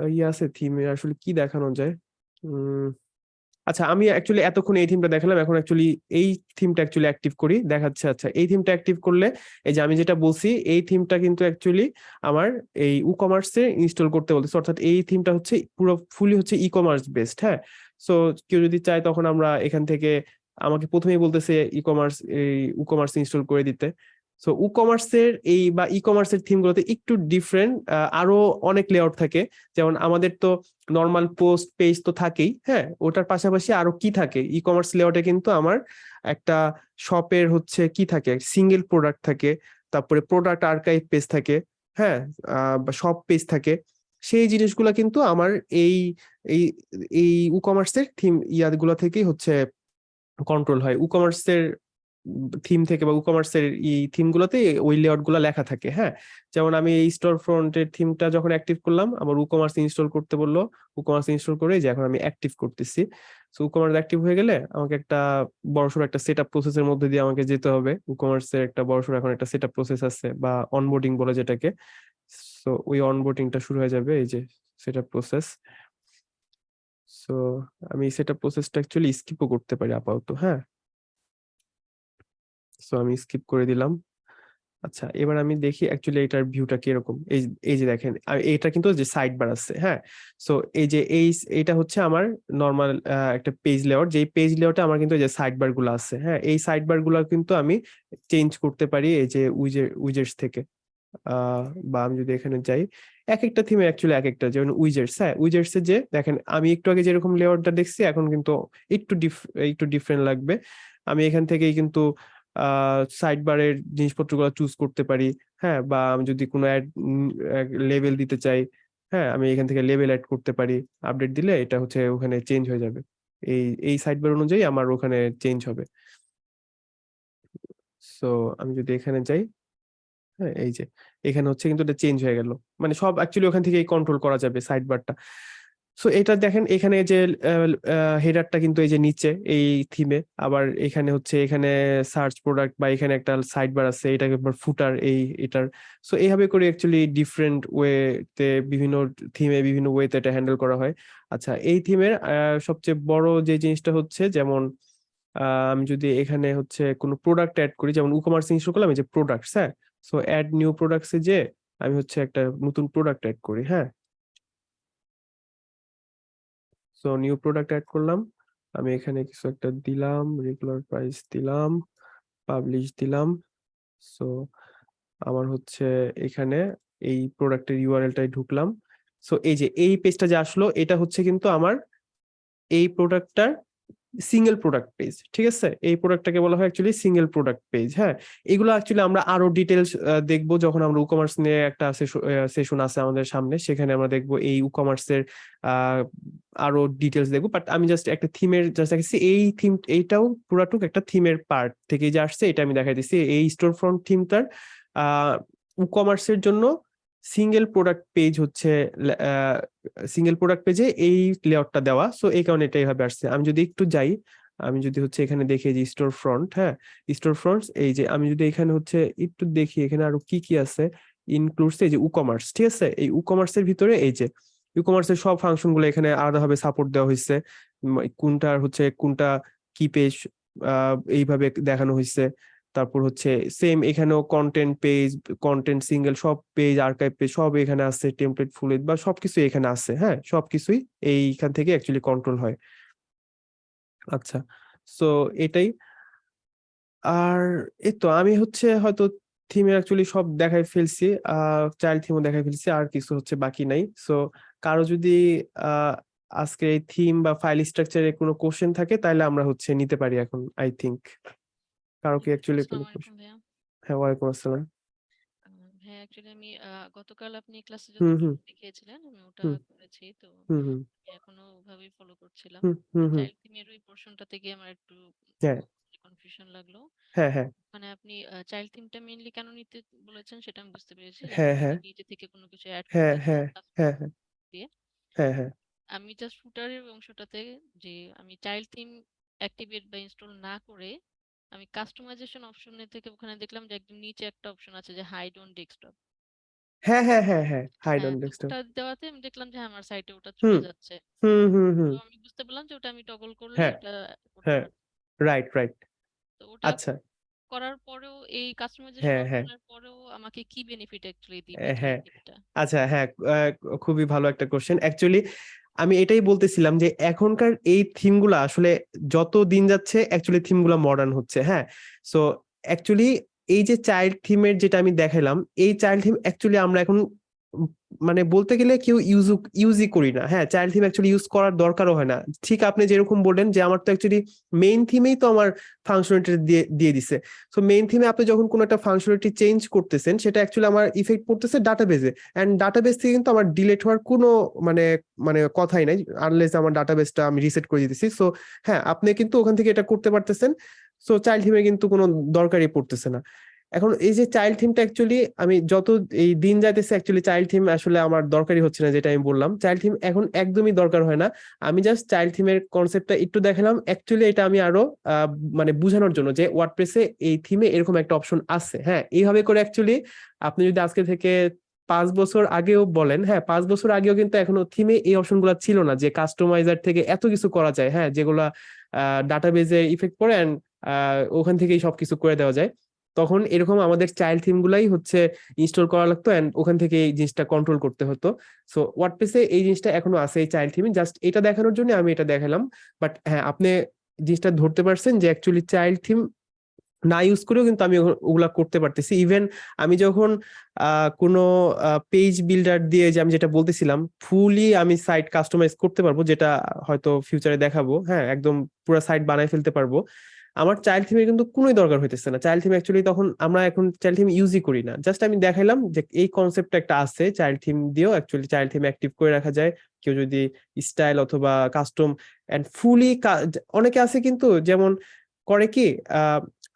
ইয়ে আছে থিমে আসলে কি দেখানো যায়? উম আচ্ছা আমি অ্যাকচুয়ালি এতক্ষণ এই থিমটা দেখালাম, এখন অ্যাকচুয়ালি এই থিমটা অ্যাকচুয়ালি অ্যাক্টিভ করি, দেখাচ্ছে আচ্ছা এই থিমটা অ্যাক্টিভ করলে, এই যে আমি যেটা বলছি, এই থিমটা কিন্তু অ্যাকচুয়ালি আমার এই ই কমার্সে ইনস্টল করতে বলতেছে, অর্থাৎ এই থিমটা হচ্ছে পুরো ফুলি হচ্ছে ই কমার্স বেসড হ্যাঁ? সো কেউ যদি চায় তখন আমরা এখান থেকে, আমাকে প্রথমেই বলতেছে ই কমার্স এই ই কমার্স ইনস্টল করে দিতে। সো ই কমার্সের এই বা ই কমার্সের থিমগুলোতে একটু ডিফারেন্ট আরও অনেক লেআউট থাকে। যেমন আমাদের তো নর্মাল পোস্ট পেজ তো থাকেই হ্যাঁ? ওটার পাশাপাশি আরও কি থাকে? ই কমার্স লেআউটে কিন্তু আমার একটা শপের হচ্ছে কি থাকে? সিঙ্গেল প্রোডাক্ট থাকে, তারপরে প্রোডাক্ট আর্কাইভ পেজ থাকে হ্যাঁ? সব পেজ থাকে। সেই জিনিসগুলো কিন্তু আমার এই এই এই ই কমার্সের থিম ইয়াগুলো থেকেই হচ্ছে কন্ট্রোল হয়। ই কমার্সের থিম থেকে বা ই কমার্সের এই থিম গুলোতে ওই লেআউটগুলো লেখা থাকে হ্যাঁ? যেমন আমি এই স্টোর ফ্রন্টের থিমটা যখন অ্যাক্টিভ করলাম, আমার ই কমার্স ইনস্টল করতে বলল ই কমার্স ইনস্টল করে যে এখন আমি অ্যাক্টিভ করতেছি। সো ই কমার্স অ্যাক্টিভ হয়ে গেলে আমাকে একটা বড়সড় একটা সেট আপ প্রসেসের মধ্যে দিয়ে আমাকে যেতে হবে। ই কমার্সের একটা বড়সড় এখন একটা সেট আপ প্রসেস আছে, বা অনবোর্ডিং বলে যেটাকে। সো ওই অনবোর্ডিংটা শুরু হয়ে যাবে, এই যে সেট আপ প্রসেস সো আমি সেট আপ প্রসেসটা অ্যাকচুয়ালি স্কিপও করতে পারি আপাতত হ্যাঁ? সো আমি স্কিপ করে দিলাম। আচ্ছা এবার আমি দেখি অ্যাকচুয়ালি এটার ভিউটা কীরকম। এই এই যে দেখেন এটা কিন্তু যে সাইড বার আছে হ্যাঁ? সো এই যে এই এটা হচ্ছে আমার নর্মাল একটা পেজ লেআউট যে পেজ লেআউটে আমার কিন্তু যে সাইড বারগুলো আছে হ্যাঁ? এই সাইড বারগুলো কিন্তু আমি চেঞ্জ করতে পারি এই যে উইজে উইজেটস থেকে। বা আমি যদি এখানে যাই, এক একটা থিমে অ্যাকচুয়ালি এক একটা, যেমন উইজেটস হ্যাঁ? উইজেটস এর যে দেখেন, আমি একটু আগে যেরকম লেআউটটা দেখছি, এখন কিন্তু একটু ডিফ একটু ডিফারেন্ট লাগবে। আমি এখান থেকেই কিন্তু সাইড বারের জিনিসপত্রগুলো চুজ করতে পারি হ্যাঁ? বা আমি যদি কোনো অ্যাড লেভেল দিতে চাই হ্যাঁ? আমি এখান থেকে লেভেল অ্যাড করতে পারি আপডেট দিলে এটা হচ্ছে ওখানে চেঞ্জ হয়ে যাবে। এই এই সাইড বার অনুযায়ী আমার ওখানে চেঞ্জ হবে। সো আমি যদি এখানে যাই হ্যাঁ এই যে, এখানে হচ্ছে কিন্তু এটা চেঞ্জ হয়ে গেল। মানে সব অ্যাকচুয়ালি ওখান থেকে কন্ট্রোল করা যাবে সাইড বারটা সো এটা দেখেন, এখানে যে হেডারটা কিন্তু এই যে নিচে, এই থিমে আবার এখানে হচ্ছে, এখানে সার্চ প্রোডাক্ট বা এখানে একটা সাইড বার আছে এটা একবার ফুটার এই, এটার। সো এইভাবে করে অ্যাকচুয়ালি ডিফারেন্ট ওয়েতে বিভিন্ন থিমে বিভিন্ন ওয়েতে এটা হ্যান্ডেল করা হয়। আচ্ছা এই থিমের সবচেয়ে বড় যে জিনিসটা হচ্ছে, যেমন আমি যদি এখানে হচ্ছে কোনো প্রোডাক্ট অ্যাড করি, যেমন উকমার্স ইনস্টল করলাম এই যে প্রোডাক্টস হ্যাঁ? সো অ্যাড নিউ প্রোডাক্টসে যে, আমি হচ্ছে একটা নতুন প্রোডাক্ট অ্যাড করি হ্যাঁ? সো নিউ প্রোডাক্ট অ্যাড করলাম। আমি এখানে কিছু একটা দিলাম রেগুলার প্রাইস দিলাম পাবলিশ দিলাম। সো আমার হচ্ছে এখানে এই প্রোডাক্টের ইউআরএলটাই ঢুকলাম। সো এই যে, এই পেজটা যে আসলো, এটা হচ্ছে কিন্তু আমার এই প্রোডাক্টটার সিঙ্গেল প্রোডাক্ট পেজ ঠিক আছে? এই প্রোডাক্টটাকে বলা হয় অ্যাকচুয়ালি সিঙ্গেল প্রোডাক্ট পেজ হ্যাঁ? এগুলো অ্যাকচুয়ালি আমরা আরও ডিটেলস দেখব যখন আমরা উকমার্স নিয়ে একটা সেশন আছে আমাদের সামনে, সেখানে আমরা দেখব এই ই কমার্সের আরও ডিটেলস দেখব। বাট আমি জাস্ট একটা থিমের জাস্ট দেখেছি, এই থিম এইটাও পুরাটুক একটা থিমের পার্ট থেকে যে আসছে, এটা আমি দেখাই দিচ্ছি। এই স্টোর ফ্রন্ট থিমটার আহ ই কমার্সের জন্য সিঙ্গেল প্রোডাক্ট পেজ হচ্ছে সিঙ্গেল প্রোডাক্ট পেজে এই লেআউটটা দেওয়া। সো এই কারণে এটা এইভাবে আসছে। আমি যদি একটু যাই, আমি যদি হচ্ছে এখানে দেখি যে স্টোর ফ্রন্ট হ্যাঁ? স্টোর ফ্রন্টস এই যে আমি যদি এখানে হচ্ছে একটু দেখি, এখানে আরও কি কি আছে? ইনক্লুডস এই যে উকমার্স ঠিক আছে? এই উকমার্সের ভিতরে এই যে ইকমার্সের সব ফাংশনগুলো এখানে আলাদাভাবে সাপোর্ট দেওয়া হয়েছে। কোনটার হচ্ছে, কোনটা কি পেজ এইভাবে দেখানো হয়েছে। তারপর হচ্ছে সেম এখানেও কন্টেন্ট পেজ কন্টেন্ট সিঙ্গেল সব পেজ আর্কাইভ পেজ সব এখানে আছে টেমপ্লেট ফুলেট বা সবকিছু এখানে আছে হ্যাঁ? সবকিছুই এইখান থেকে অ্যাকচুয়ালি কন্ট্রোল হয়। আচ্ছা সো এটাই। আর এই তো আমি হচ্ছে হয়তো থিমে অ্যাকচুয়ালি সব দেখাই ফেলছি চাইল্ড থিমও দেখাই ফেলছি, আর কিছু হচ্ছে বাকি নাই। সো কারও যদি আজকে এই থিম বা ফাইল স্ট্রাকচারে কোনো কোশ্চেন থাকে, তাহলে আমরা হচ্ছে নিতে পারি এখন আই থিংক কারও কি অ্যাকচুয়ালি কোনো হ্যাঁ ওয়ালাইকুম আসসালাম। ভাইয়া অ্যাকচুয়ালি আমি গতকাল আপনি ক্লাসে দেখিয়েছিলেন আমি ওটা করেছি। তো এখনও ওভাবেই ফলো করছিলাম। চাইল্ড থিমের ওই পোর্শনটা থেকে আমার একটু হ্যাঁ। কনফিউশন লাগল। হ্যাঁ হ্যাঁ। মানে আপনি চাইল্ড থিমটা মেইনলি কেন নিতে বলেছেন সেটা আমি বুঝতে পেরেছি। হ্যাঁ হ্যাঁ। নিজে থেকে কোনো কিছু অ্যাড হ্যাঁ হ্যাঁ হ্যাঁ হ্যাঁ। দিয়ে। হ্যাঁ হ্যাঁ। আমি জাস্ট ফুটারের অংশটাতে যে আমি চাইল্ড থিম অ্যাক্টিভেট বা ইনস্টল না করে আমি কাস্টমাইজেশন অপশনে থেকে ওখানে দেখলাম যে একদম নিচে একটা অপশন আছে যে হাইড অন ডেস্কটপ হ্যাঁ হ্যাঁ হ্যাঁ হ্যাঁ হাইড হ্যাঁ অন ডেস্কটপ ওটা দেওয়াতে আমি দেখলাম যে হ্যাঁ, আমার সাইটে ওটা চলে যাচ্ছে। হুম হুম হুম। তো আমি বুঝতে পারলাম যে ওটা আমি টগল করলে হ্যাঁ ওটা হ্যাঁ রাইট রাইট তো ওটা আচ্ছা। করার পরেও এই কাস্টমাইজেশন পরেও আমাকে কি বেনিফিট অ্যাকচুয়ালি দিবে হ্যাঁ। আচ্ছা হ্যাঁ খুবই ভালো একটা কোশ্চেন অ্যাকচুয়ালি আমি এটাই বলতেছিলাম যে এখনকার এই থিমগুলো আসলে যত দিন যাচ্ছে অ্যাকচুয়ালি থিমগুলো মডার্ন হচ্ছে হ্যাঁ? সো অ্যাকচুয়ালি এই যে চাইল্ড থিমের যেটা আমি দেখাইলাম, এই চাইল্ড থিম অ্যাকচুয়ালি আমরা এখন মানে বলতে গেলে কেউ ইউজ ইউজই করি না। হ্যাঁ চাইল্ড থিম অ্যাকচুয়ালি ইউজ করার দরকারও হয় না। ঠিক আপনি যেরকম বললেন যে আমার তো অ্যাকচুয়ালি মেইন থিমেই তো আমার ফাংশনালিটি দিয়ে দিয়ে দিছে। সো মেইন থিমে আপনি যখন কোনো একটা ফাংশনালিটি চেঞ্জ করতেছেন, সেটা অ্যাকচুয়ালি আমার ইফেক্ট পড়তেছে ডাটাবেজে এন্ড ডাটাবেস থেকে কিন্তু আমার ডিলেট হওয়ার কোনো মানে মানে কথাই নাই আনলেস আমার ডাটাবেসটা আমি রিসেট করে দিতেছি। সো হ্যাঁ আপনি কিন্তু ওখান থেকে এটা করতে পারতেছেন। সো চাইল্ড থিমে কিন্তু কোনো দরকারই পড়তেছে না। এখন এই যে চাইল্ড থিমটা অ্যাকচুয়ালি আমি যত এই দিন যাইতেছে অ্যাকচুয়ালি চাইল্ড থিম আসলে আমার দরকারই হচ্ছে না, যেটা আমি বললাম। চাইল্ড থিম এখন একদমই দরকার হয় না। আমি জাস্ট চাইল্ড থিমের কনসেপ্টটা একটু দেখালাম। অ্যাকচুয়ালি এটা আমি আরও মানে বোঝানোর জন্য যে ওয়ার্ডপ্রেসে এই থিমে এরকম একটা অপশন আছে। হ্যাঁ এইভাবে করে অ্যাকচুয়ালি আপনি যদি আজকে থেকে পাঁচ বছর আগেও বলেন হ্যাঁ পাঁচ বছর আগেও কিন্তু এখনও থিমে এই অপশন অপশনগুলো ছিল না যে কাস্টমাইজার থেকে এত কিছু করা যায়। হ্যাঁ যেগুলা ডাটাবেজে ইফেক্ট পড়ে অ্যান্ড ওখান থেকেই সবকিছু করে দেওয়া যায়। তখন এরকম আমাদের চাইল্ড থিম গুলাই হচ্ছে ইনস্টল করা লাগতো এন্ড ওখান থেকে এই জিনিসটা কন্ট্রোল করতে হতো। সো ওয়ার্ডপ্রেসে এই জিনিসটা এখনও আছে, এই চাইল্ড থিমে জাস্ট এটা দেখানোর জন্য আমি এটা দেখালাম। বাট হ্যাঁ আপনি জিনিসটা ধরতে পারছেন যে অ্যাকচুয়ালি চাইল্ড থিম না ইউজ করেও কিন্তু আমি ওগুলো- করতে পারতেছি। ইভেন আমি যখন কোনো পেজ বিল্ডার দিয়ে যে আমি যেটা বলতেছিলাম ফুলি আমি সাইট কাস্টমাইজ করতে পারব, যেটা হয়তো ফিউচারে দেখাবো। হ্যাঁ একদম পুরো সাইট বানায় ফেলতে পারব। আমার চাইল্ড থিমের কিন্তু কোনোই দরকার হইতেছে না। চাইল্ড থিম অ্যাকচুয়ালি তখন আমরা এখন চাইল্ড থিম ইউজই করি না। জাস্ট আমি দেখাইলাম যে এই কনসেপ্টটা একটা আছে চাইল্ড থিম দিয়েও অ্যাকচুয়ালি চাইল্ড থিম অ্যাক্টিভ করে রাখা যায়। কেউ যদি স্টাইল অথবা কাস্টম এন্ড ফুলি অনেকে আছে কিন্তু যেমন করে কি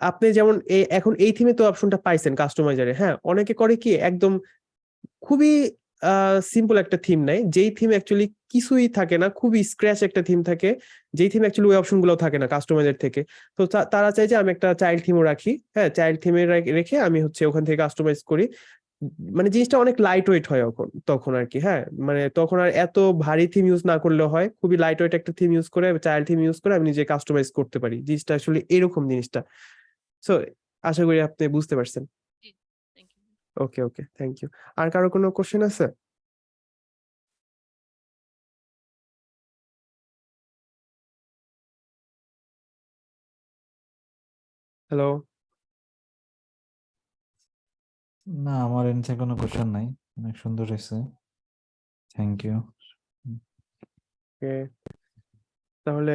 আপনি যেমন এখন এই থিমে তো অপশনটা পাইছেন কাস্টমাইজারে হ্যাঁ? অনেকে করে কি একদম খুবই সিম্পল একটা থিম নাই যেই থিম অ্যাকচুয়ালি কিছুই থাকে না, খুবই স্ক্র্যাচ একটা থিম থাকে। যেই থিম অ্যাকচুয়ালি ওই অপশনগুলো থাকে না কাস্টমাইজার থেকে। তো তারা চাই যে আমি একটা চাইল্ড থিমও রাখি। হ্যাঁ চাইল্ড থিমে রেখে আমি হচ্ছে ওখান থেকে কাস্টমাইজ করি। মানে জিনিসটা অনেক লাইট ওয়েট হয় তখন তখন আর কি হ্যাঁ। মানে তখন আর এত ভারী থিম ইউজ না করলে হয়। খুবই লাইট ওয়েট একটা থিম ইউজ করে চাইল্ড থিম ইউজ করে আমি নিজে কাস্টমাইজ করতে পারি। জিনিসটা আসলে এরকম জিনিসটা। সো আশা করি আপনি বুঝতে পারছেন। ওকে ওকে থ্যাংক ইউ আর কারও কোনো কোশ্চেন আছে? হ্যালো না আমার এন থেকে কোনো কোশ্চেন নাই। অনেক সুন্দর হয়েছে। থ্যাংক ইউ ওকে তাহলে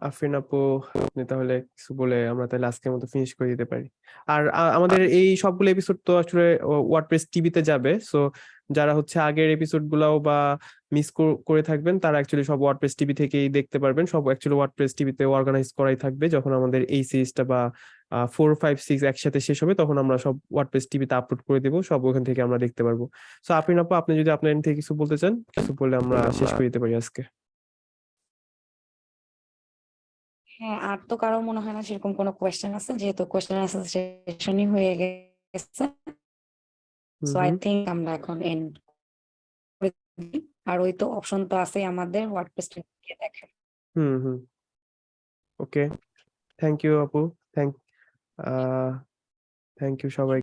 আফরিন আপু আপনি তাহলে কিছু বলে আমরা তাহলে আজকের মতো ফিনিশ করে দিতে পারি। আর আ- আমাদের এই সবগুলো এপিসোড তো আসলে ওয়ার্ডপ্রেস টিভিতে যাবে সো যারা হচ্ছে আগের এপিসোড গুলাও বা মিস করে থাকবেন তারা অ্যাকচুয়ালি সব ওয়ার্ডপ্রেস টিভি থেকেই দেখতে পারবেন। সব অ্যাকচুয়ালি ওয়ার্ডপ্রেস টিভিতে অর্গানাইজ করাই থাকবে যখন আমাদের এই সিরিজটা বা ফোর ফাইভ সিক্স একসাথে শেষ হবে তখন আমরা সব ওয়ার্ডপ্রেস টিভিতে আপলোড করে দেবো সব ওখান থেকে আমরা দেখতে পারব। সো আফরিন আপু আপনি যদি আপনার end থেকে কিছু বলতে চান কিছু বলে আমরা শেষ করে দিতে পারি আজকে। হ্যাঁ আর তো কারও মনে হয় না সেরকম কোনো কোয়েশ্চেন আছে। যেহেতু কোয়েশ্চেন আনসার সেশনই হয়ে গেছে। সো আই থিংক আমরা এখন এন্ড আর ওই তো অপশন তো আছে আমাদের ওয়ার্ডপ্রেস থেকে দেখেন। হুম হুম। ওকে থ্যাংক ইউ আপু থ্যাংক থ্যাংক ইউ সবাই।